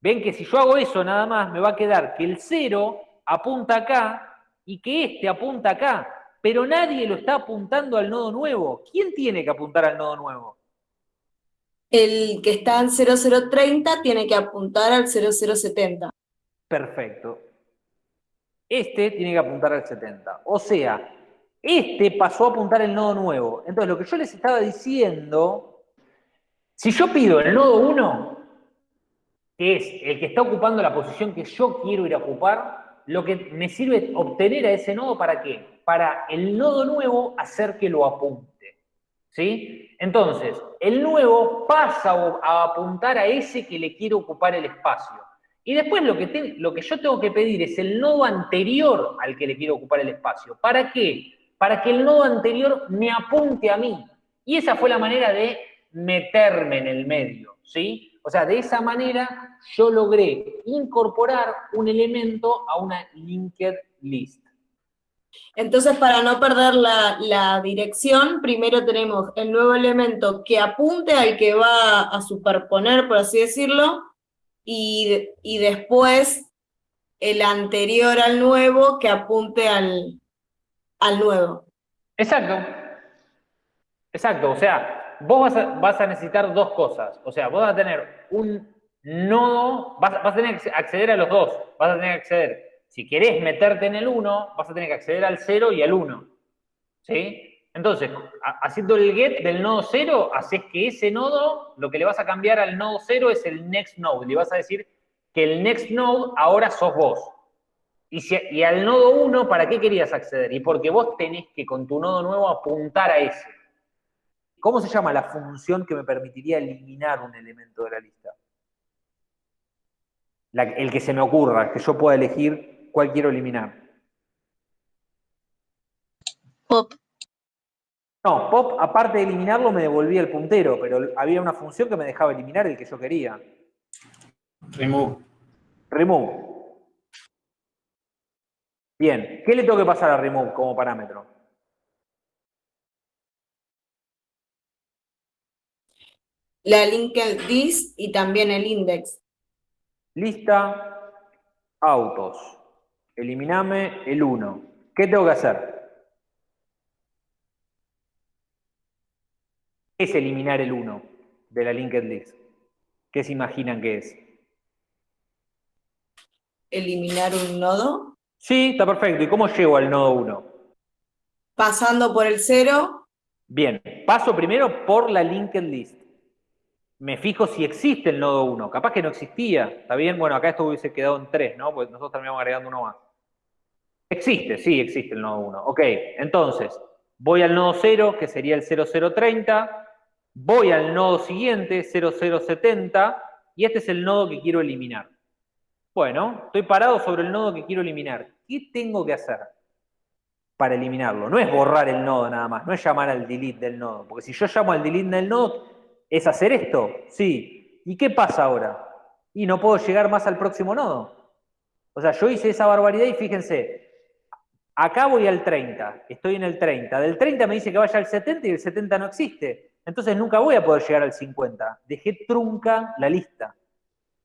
Ven que si yo hago eso nada más, me va a quedar que el 0 apunta acá y que este apunta acá, pero nadie lo está apuntando al nodo nuevo. ¿Quién tiene que apuntar al nodo nuevo? El que está en 0030 tiene que apuntar al 0070. Perfecto. Este tiene que apuntar al 70. O sea, este pasó a apuntar el nodo nuevo. Entonces, lo que yo les estaba diciendo, si yo pido el nodo 1, que es el que está ocupando la posición que yo quiero ir a ocupar, lo que me sirve obtener a ese nodo para qué? Para el nodo nuevo hacer que lo apunte. ¿Sí? Entonces, el nuevo pasa a apuntar a ese que le quiero ocupar el espacio. Y después lo que, lo que yo tengo que pedir es el nodo anterior al que le quiero ocupar el espacio. ¿Para qué? Para que el nodo anterior me apunte a mí. Y esa fue la manera de meterme en el medio, ¿sí? O sea, de esa manera yo logré incorporar un elemento a una linked list. Entonces, para no perder la, dirección, primero tenemos el nuevo elemento que apunte al que va a superponer, por así decirlo, y, y después el anterior al nuevo que apunte al, al nuevo. Exacto. Exacto, o sea, vos vas a, necesitar dos cosas. O sea, vos vas a tener un nodo, vas, a tener que acceder a los dos. Vas a tener que acceder, si querés meterte en el 1, vas a tener que acceder al 0 y al 1. ¿Sí? Entonces, haciendo el get del nodo 0, haces que ese nodo, lo que le vas a cambiar al nodo 0 es el next node. Le vas a decir que el next node ahora sos vos. Y, al nodo 1, ¿para qué querías acceder? Y porque vos tenés que con tu nodo nuevo apuntar a ese. ¿Cómo se llama la función que me permitiría eliminar un elemento de la lista? el que se me ocurra, que yo pueda elegir cuál quiero eliminar. Pop. No, pop, aparte de eliminarlo, me devolvía el puntero, pero había una función que me dejaba eliminar el que yo quería. Remove. Remove. Bien, ¿qué le tengo que pasar a remove como parámetro? La linked list y también el index. Lista, autos. Eliminame el 1. ¿Qué tengo que hacer? ¿Qué es eliminar el 1 de la linked list? ¿Qué se imaginan que es? ¿Eliminar un nodo? Sí, está perfecto. ¿Y cómo llego al nodo 1? Pasando por el 0. Bien, paso primero por la linked list. Me fijo si existe el nodo 1. Capaz que no existía. ¿Está bien? Bueno, acá esto hubiese quedado en 3, ¿no? Porque nosotros terminamos agregando uno más. Existe, sí, existe el nodo 1. Ok, entonces, voy al nodo 0, que sería el 0030. Voy al nodo siguiente, 0070. Y este es el nodo que quiero eliminar. Bueno, estoy parado sobre el nodo que quiero eliminar. ¿Qué tengo que hacer para eliminarlo? No es borrar el nodo nada más, no es llamar al delete del nodo. Porque si yo llamo al delete del nodo, ¿es hacer esto? Sí. ¿Y qué pasa ahora? Y no puedo llegar más al próximo nodo. O sea, yo hice esa barbaridad y fíjense, acá voy al 30, estoy en el 30. Del 30 me dice que vaya al 70 y el 70 no existe. Entonces nunca voy a poder llegar al 50. Dejé trunca la lista.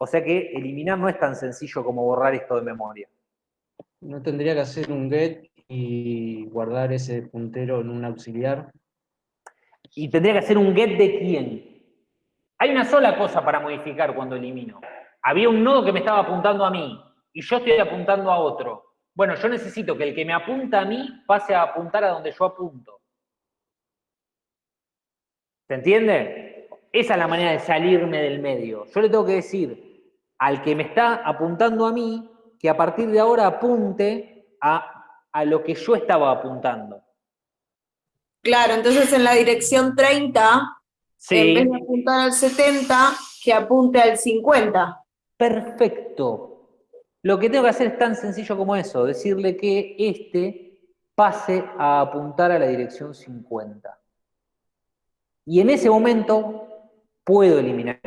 O sea que eliminar no es tan sencillo como borrar esto de memoria. ¿No tendría que hacer un get y guardar ese puntero en un auxiliar? ¿Y tendría que hacer un get de quién? Hay una sola cosa para modificar cuando elimino. Había un nodo que me estaba apuntando a mí y yo estoy apuntando a otro. Bueno, yo necesito que el que me apunta a mí pase a apuntar a donde yo apunto. ¿Se entiende? Esa es la manera de salirme del medio. Yo le tengo que decir, al que me está apuntando a mí, que a partir de ahora apunte a, a lo que yo estaba apuntando. Claro, entonces en la dirección 30, en vez de apuntar al 70, que apunte al 50. Perfecto. Lo que tengo que hacer es tan sencillo como eso, decirle que este pase a apuntar a la dirección 50. Y en ese momento puedo eliminar.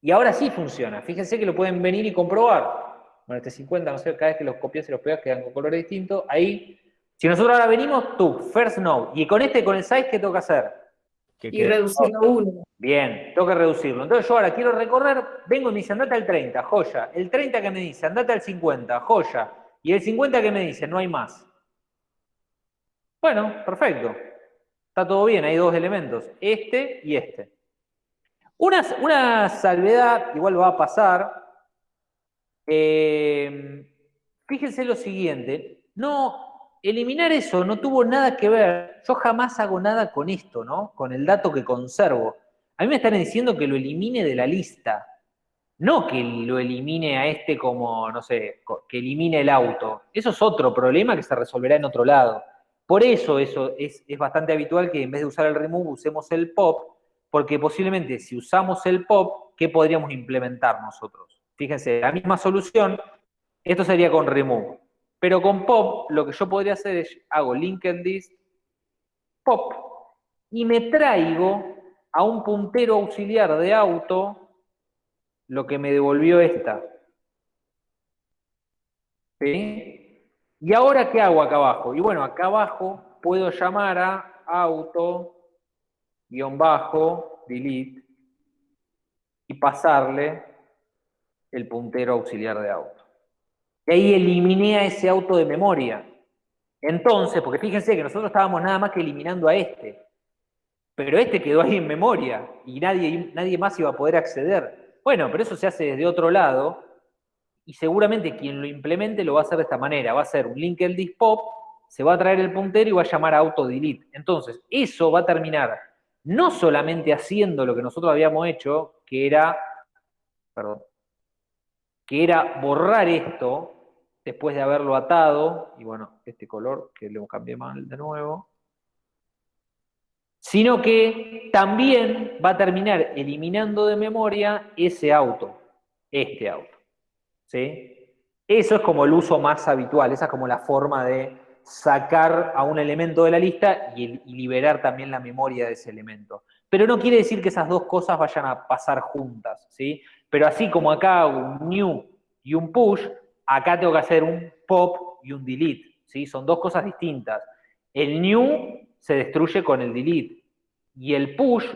Y ahora sí funciona. Fíjense que lo pueden venir y comprobar. Bueno, este 50, no sé, cada vez que los copias y los pegas quedan con colores distintos. Ahí, si nosotros ahora venimos, tú, first node, y con este, con el size, ¿qué tengo que hacer? Que Y reducirlo a 1. Bien, tengo que reducirlo. Entonces yo ahora quiero recorrer, vengo y me dice, andate al 30, joya. El 30 que me dice, andate al 50, joya. Y el 50 que me dice, no hay más. Bueno, perfecto. Está todo bien, hay dos elementos, este y este. Una, una salvedad, igual va a pasar. eh, fíjense lo siguiente, no, eliminar eso no tuvo nada que ver. Yo jamás hago nada con esto, ¿no? Con el dato que conservo. A mí me están diciendo que lo elimine de la lista. No que lo elimine a este como, no sé, que elimine el auto. Eso es otro problema que se resolverá en otro lado. Por eso, eso es, es bastante habitual que en vez de usar el remove usemos el pop, porque posiblemente si usamos el pop, ¿qué podríamos implementar nosotros? Fíjense, la misma solución, esto sería con remove. Pero con pop, lo que yo podría hacer es, hago linked pop, y me traigo a un puntero auxiliar de auto lo que me devolvió esta. ¿Sí? ¿Y ahora qué hago acá abajo? Y bueno, acá abajo puedo llamar a auto, guion bajo, delete, y pasarle el puntero auxiliar de auto. Y ahí eliminé a ese auto de memoria. Entonces, porque fíjense que nosotros estábamos nada más que eliminando a este. Pero este quedó ahí en memoria y nadie, nadie más iba a poder acceder. Bueno, pero eso se hace desde otro lado y seguramente quien lo implemente lo va a hacer de esta manera. Va a hacer un linked list pop, se va a traer el puntero y va a llamar auto delete. Entonces, eso va a terminar no solamente haciendo lo que nosotros habíamos hecho, que era, que era borrar esto después de haberlo atado, y bueno, este color que lo cambié mal de nuevo, sino que también va a terminar eliminando de memoria ese auto, este auto. ¿sí? Eso es como el uso más habitual, esa es como la forma de sacar a un elemento de la lista y, liberar también la memoria de ese elemento. Pero no quiere decir que esas dos cosas vayan a pasar juntas, ¿sí? Pero así como acá hago un new y un push, acá tengo que hacer un pop y un delete, ¿sí? Son dos cosas distintas. El new se destruye con el delete y el push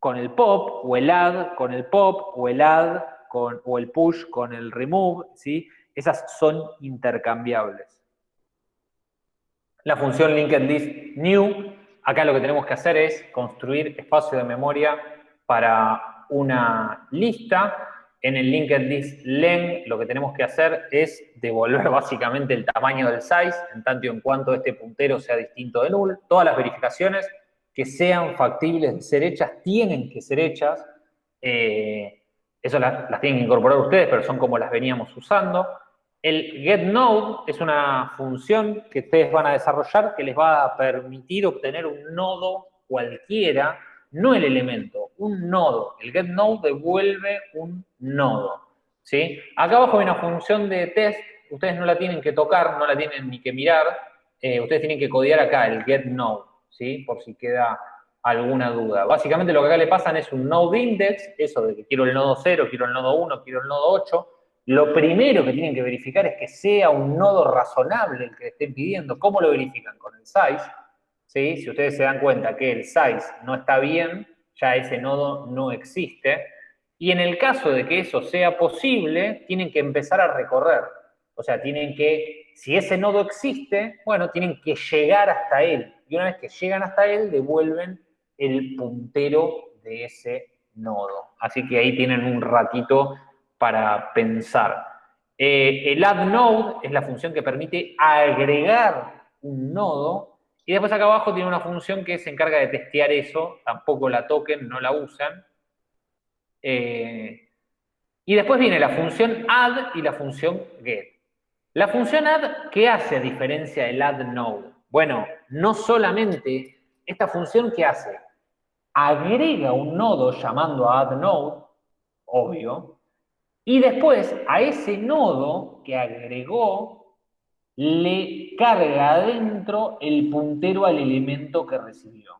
con el pop o el add con el pop o el add con, o el push con el remove, ¿sí? Esas son intercambiables. La función linked list new, acá lo que tenemos que hacer es construir espacio de memoria para una lista. En el linked list len lo que tenemos que hacer es devolver [laughs] básicamente el tamaño del size, en tanto y en cuanto este puntero sea distinto de null. Todas las verificaciones que sean factibles de ser hechas tienen que ser hechas. Eh, eso las, las tienen que incorporar ustedes, pero son como las veníamos usando. El getNode es una función que ustedes van a desarrollar que les va a permitir obtener un nodo cualquiera, no el elemento, un nodo. El getNode devuelve un nodo. ¿sí? Acá abajo hay una función de test, ustedes no la tienen que tocar, no la tienen ni que mirar, eh, ustedes tienen que codear acá el getNode, ¿sí? por si queda alguna duda. Básicamente lo que acá le pasan es un node index, eso de que quiero el nodo 0, quiero el nodo 1, quiero el nodo 8, lo primero que tienen que verificar es que sea un nodo razonable el que estén pidiendo. ¿Cómo lo verifican? Con el size. ¿sí? Si ustedes se dan cuenta que el size no está bien, ya ese nodo no existe. Y en el caso de que eso sea posible, tienen que empezar a recorrer. O sea, tienen que, si ese nodo existe, bueno, tienen que llegar hasta él. Y una vez que llegan hasta él, devuelven el puntero de ese nodo. Así que ahí tienen un ratito para pensar. Eh, el add node es la función que permite agregar un nodo y después acá abajo tiene una función que se encarga de testear eso, tampoco la toquen, no la usan. Eh, y después viene la función add y la función get. La función add, ¿qué hace a diferencia del add node? Bueno, no solamente esta función, ¿qué hace? agrega un nodo llamando a add node, obvio, y después a ese nodo que agregó le carga adentro el puntero al elemento que recibió.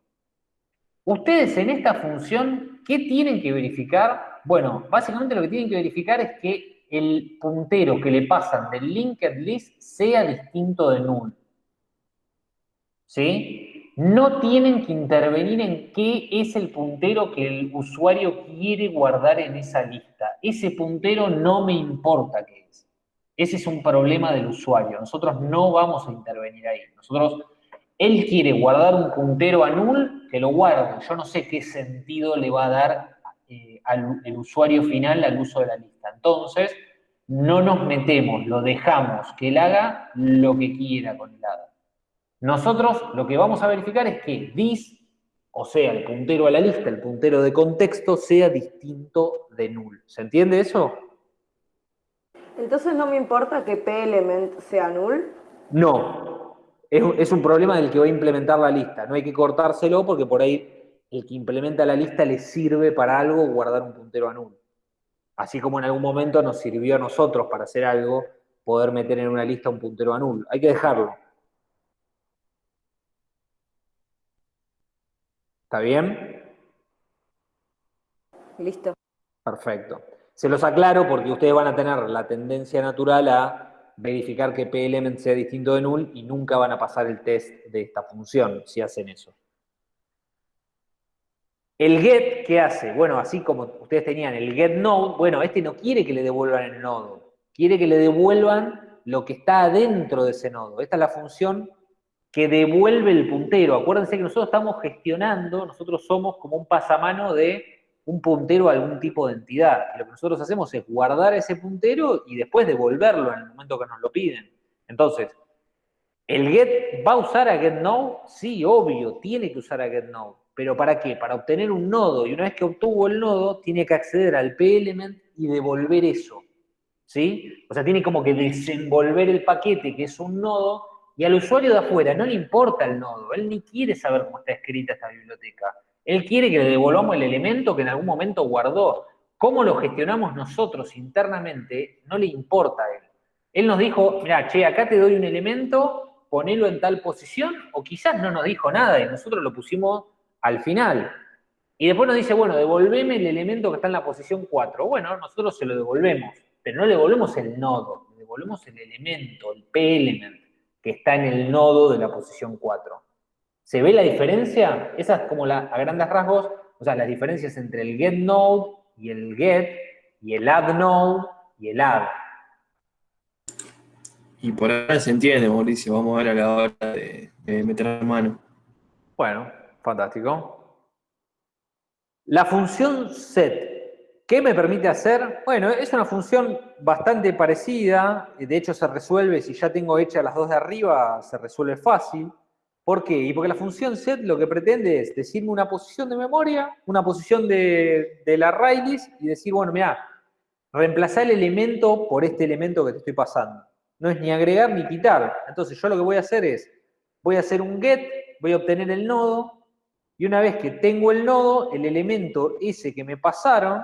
Ustedes en esta función, ¿qué tienen que verificar? Bueno, básicamente lo que tienen que verificar es que el puntero que le pasan del linked list sea distinto de null. ¿Sí? No tienen que intervenir en qué es el puntero que el usuario quiere guardar en esa lista. Ese puntero no me importa qué es. Ese es un problema del usuario. Nosotros no vamos a intervenir ahí. Nosotros, él quiere guardar un puntero a null, que lo guarde. Yo no sé qué sentido le va a dar eh, al el usuario final al uso de la lista. Entonces, no nos metemos, lo dejamos que él haga lo que quiera con el ADA. Nosotros lo que vamos a verificar es que this, o sea, el puntero a la lista, el puntero de contexto, sea distinto de null. ¿Se entiende eso? Entonces no me importa que p-element sea null. No. Es, es un problema del que va a implementar la lista. No hay que cortárselo porque por ahí el que implementa la lista le sirve para algo guardar un puntero a null. Así como en algún momento nos sirvió a nosotros para hacer algo, poder meter en una lista un puntero a null. Hay que dejarlo. ¿Está bien? Listo. Perfecto. Se los aclaro porque ustedes van a tener la tendencia natural a verificar que p-element sea distinto de null y nunca van a pasar el test de esta función si hacen eso. El get, ¿qué hace? Bueno, así como ustedes tenían el get node, bueno, este no quiere que le devuelvan el nodo, quiere que le devuelvan lo que está adentro de ese nodo. Esta es la función que devuelve el puntero. Acuérdense que nosotros estamos gestionando, nosotros somos como un pasamano de un puntero a algún tipo de entidad. Y lo que nosotros hacemos es guardar ese puntero y después devolverlo en el momento que nos lo piden. Entonces, ¿el get va a usar a getNode? Sí, obvio, tiene que usar a getNode. ¿Pero para qué? Para obtener un nodo. Y una vez que obtuvo el nodo, tiene que acceder al p-element y devolver eso. ¿Sí? O sea, tiene como que desenvolver el paquete, que es un nodo, y al usuario de afuera no le importa el nodo. Él ni quiere saber cómo está escrita esta biblioteca. Él quiere que le devolvamos el elemento que en algún momento guardó. Cómo lo gestionamos nosotros internamente no le importa a él. Él nos dijo, mira, che, acá te doy un elemento, ponelo en tal posición, o quizás no nos dijo nada y nosotros lo pusimos al final. Y después nos dice, bueno, devolveme el elemento que está en la posición 4. Bueno, nosotros se lo devolvemos, pero no le devolvemos el nodo, le devolvemos el elemento, el p-element, que está en el nodo de la posición 4. ¿Se ve la diferencia? Esa es como la, a grandes rasgos, o sea, las diferencias entre el get node y el get, y el add node y el add. Y por ahora se entiende, Mauricio. Vamos a ver a la hora de, de meter mano. Bueno, fantástico. La función set, ¿qué me permite hacer? Bueno, es una función bastante parecida, de hecho se resuelve, si ya tengo hechas las dos de arriba, se resuelve fácil. ¿Por qué? Y porque la función set lo que pretende es decirme una posición de memoria, una posición de, de la array list y decir, bueno, mira, reemplazar el elemento por este elemento que te estoy pasando. No es ni agregar ni quitar. Entonces yo lo que voy a hacer es, voy a hacer un get, voy a obtener el nodo, y una vez que tengo el nodo, el elemento ese que me pasaron,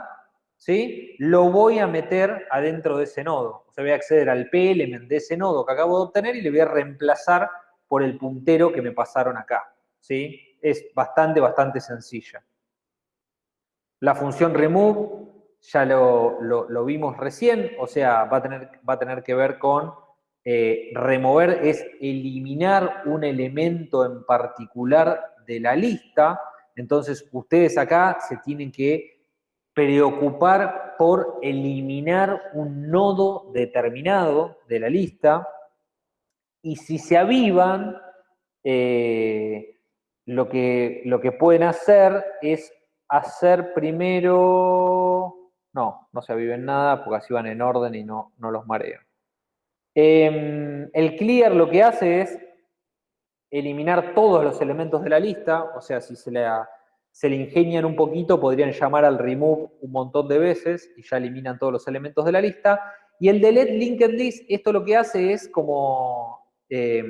¿sí? Lo voy a meter adentro de ese nodo. O voy a acceder al p-element de ese nodo que acabo de obtener y le voy a reemplazar por el puntero que me pasaron acá. ¿sí? Es bastante, bastante sencilla. La función remove ya lo, lo, lo vimos recién, o sea, va a tener, va a tener que ver con eh, remover, es eliminar un elemento en particular de la lista. Entonces, ustedes acá se tienen que preocupar por eliminar un nodo determinado de la lista y si se avivan, eh, lo, que, lo que pueden hacer es hacer primero... No, no se aviven nada porque así van en orden y no, no los mareo. Eh, el clear lo que hace es eliminar todos los elementos de la lista, o sea, si se, la, se le ingenian un poquito, podrían llamar al remove un montón de veces y ya eliminan todos los elementos de la lista. Y el delete linked list, esto lo que hace es como eh,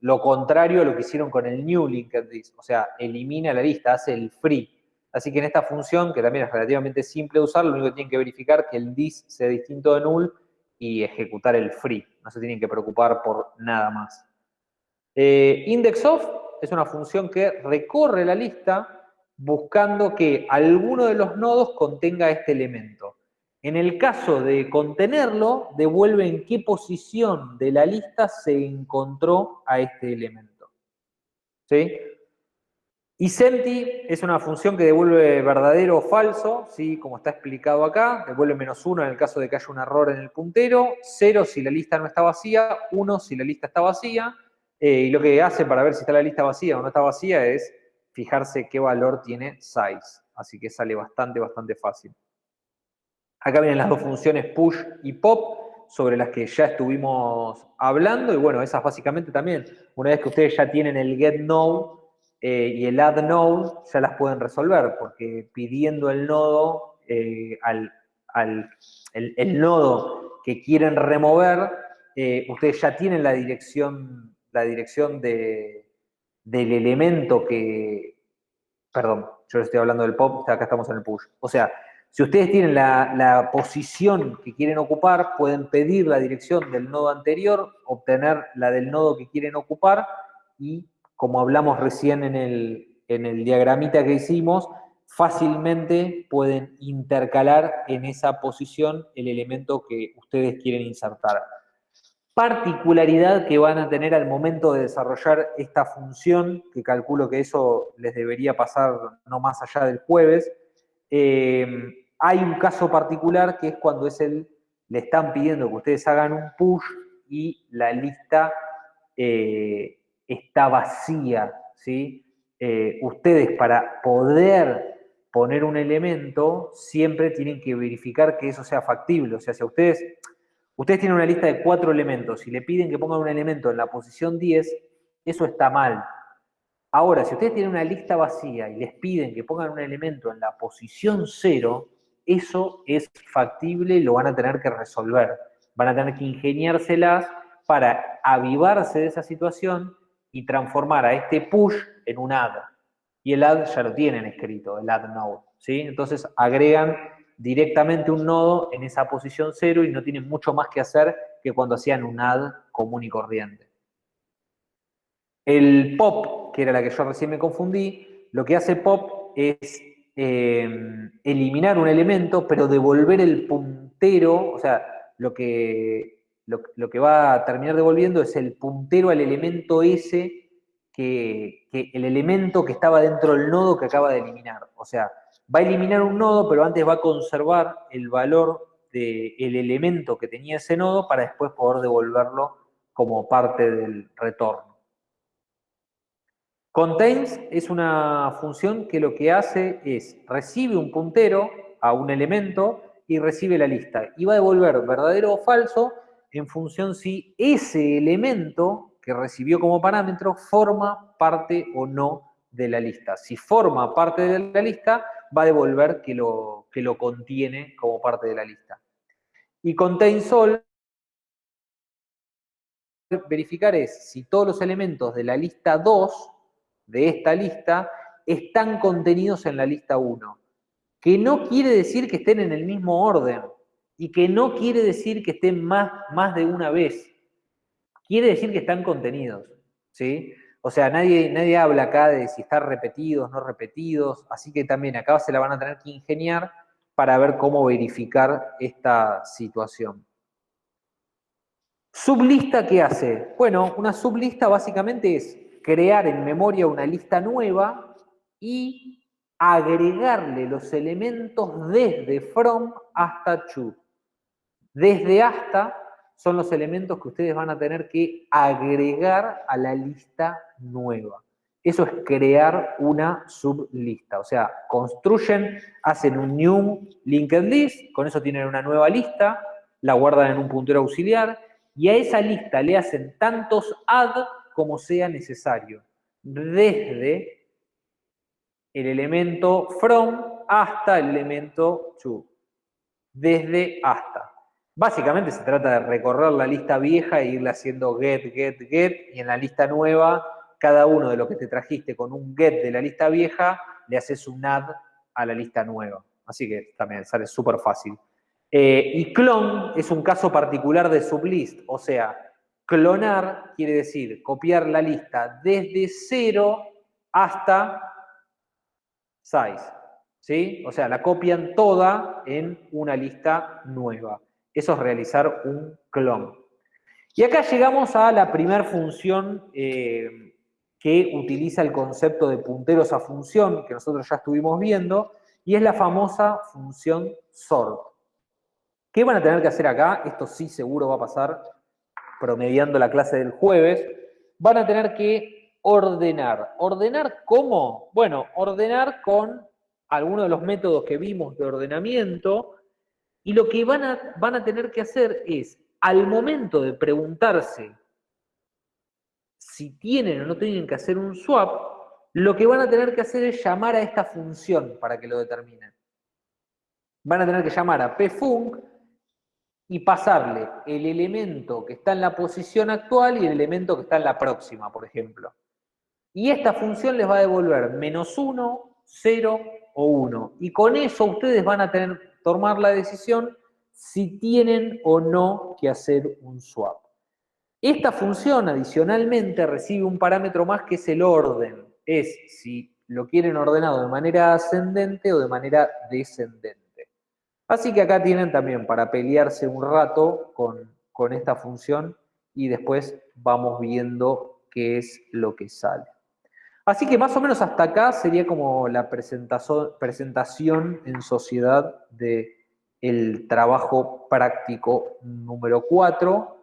lo contrario a lo que hicieron con el new linked list, o sea, elimina la lista, hace el free. Así que en esta función, que también es relativamente simple de usar, lo único que tienen que verificar es que el dis sea distinto de null y ejecutar el free. No se tienen que preocupar por nada más. Eh, indexOf es una función que recorre la lista buscando que alguno de los nodos contenga este elemento. En el caso de contenerlo, devuelve en qué posición de la lista se encontró a este elemento. ¿Sí? Y Senti es una función que devuelve verdadero o falso, ¿sí? como está explicado acá, devuelve menos uno en el caso de que haya un error en el puntero, cero si la lista no está vacía, uno si la lista está vacía, eh, y lo que hace para ver si está la lista vacía o no está vacía es fijarse qué valor tiene size, así que sale bastante, bastante fácil. Acá vienen las dos funciones push y pop, sobre las que ya estuvimos hablando, y bueno, esas básicamente también, una vez que ustedes ya tienen el get node, eh, y el add node ya las pueden resolver, porque pidiendo el nodo eh, al, el, nodo que quieren remover, eh, ustedes ya tienen la dirección, la dirección de, del elemento que, perdón, yo estoy hablando del pop, acá estamos en el push. O sea, si ustedes tienen la, la, posición que quieren ocupar, pueden pedir la dirección del nodo anterior, obtener la del nodo que quieren ocupar y como hablamos recién en el, en el diagramita que hicimos, fácilmente pueden intercalar en esa posición el elemento que ustedes quieren insertar. Particularidad que van a tener al momento de desarrollar esta función, que calculo que eso les debería pasar no más allá del jueves, eh, hay un caso particular que es cuando es el, le están pidiendo que ustedes hagan un push y la lista eh, está vacía, ¿sí? Eh, ustedes para poder poner un elemento, siempre tienen que verificar que eso sea factible. O sea, si ustedes, ustedes tienen una lista de cuatro elementos y le piden que pongan un elemento en la posición 10, eso está mal. Ahora, si ustedes tienen una lista vacía y les piden que pongan un elemento en la posición 0, eso es factible y lo van a tener que resolver. Van a tener que ingeniárselas para avivarse de esa situación y transformar a este push en un add. Y el add ya lo tienen escrito, el add node. ¿sí? Entonces agregan directamente un nodo en esa posición cero y no tienen mucho más que hacer que cuando hacían un add común y corriente. El pop, que era la que yo recién me confundí, lo que hace pop es eh, eliminar un elemento, pero devolver el puntero, o sea, lo que lo, que va a terminar devolviendo es el puntero al elemento S, que, el elemento que estaba dentro del nodo que acaba de eliminar. O sea, va a eliminar un nodo, pero antes va a conservar el valor del elemento que tenía ese nodo para después poder devolverlo como parte del retorno. Contains es una función que lo que hace es recibe un puntero a un elemento y recibe la lista. Y va a devolver verdadero o falso en función si ese elemento que recibió como parámetro forma parte o no de la lista. Si forma parte de la lista, va a devolver que lo, que lo contiene como parte de la lista. Y contain sol, verificar es si todos los elementos de la lista 2, de esta lista, están contenidos en la lista 1. Que no quiere decir que estén en el mismo orden, y que no quiere decir que estén más, más de una vez. Quiere decir que están contenidos, ¿sí? O sea, nadie, nadie habla acá de si están repetidos, no repetidos, así que también acá se la van a tener que ingeniar para ver cómo verificar esta situación. ¿Sublista qué hace? Bueno, una sublista básicamente es crear en memoria una lista nueva y agregarle los elementos desde from hasta to. Desde hasta son los elementos que ustedes van a tener que agregar a la lista nueva. Eso es crear una sublista. O sea, construyen, hacen un new linked list, con eso tienen una nueva lista, la guardan en un puntero auxiliar, y a esa lista le hacen tantos add como sea necesario. Desde el elemento from hasta el elemento to. Desde hasta. Básicamente se trata de recorrer la lista vieja e irle haciendo get, get, get, y en la lista nueva, cada uno de los que te trajiste con un get de la lista vieja, le haces un add a la lista nueva. Así que también sale súper fácil. Eh, y clon es un caso particular de sublist, o sea, clonar quiere decir copiar la lista desde 0 hasta 6. ¿Sí? O sea, la copian toda en una lista nueva. Eso es realizar un clon. Y acá llegamos a la primera función eh, que utiliza el concepto de punteros a función, que nosotros ya estuvimos viendo, y es la famosa función sort. ¿Qué van a tener que hacer acá? Esto sí seguro va a pasar promediando la clase del jueves. Van a tener que ordenar. ¿Ordenar cómo? Bueno, ordenar con algunos de los métodos que vimos de ordenamiento, y lo que van a, van a tener que hacer es, al momento de preguntarse si tienen o no tienen que hacer un swap, lo que van a tener que hacer es llamar a esta función para que lo determinen. Van a tener que llamar a pfunc y pasarle el elemento que está en la posición actual y el elemento que está en la próxima, por ejemplo. Y esta función les va a devolver menos 1, 0 o 1. Y con eso ustedes van a tener tomar la decisión si tienen o no que hacer un swap. Esta función adicionalmente recibe un parámetro más que es el orden. Es si lo quieren ordenado de manera ascendente o de manera descendente. Así que acá tienen también para pelearse un rato con, con esta función y después vamos viendo qué es lo que sale. Así que más o menos hasta acá sería como la presentación en sociedad del el trabajo práctico número 4.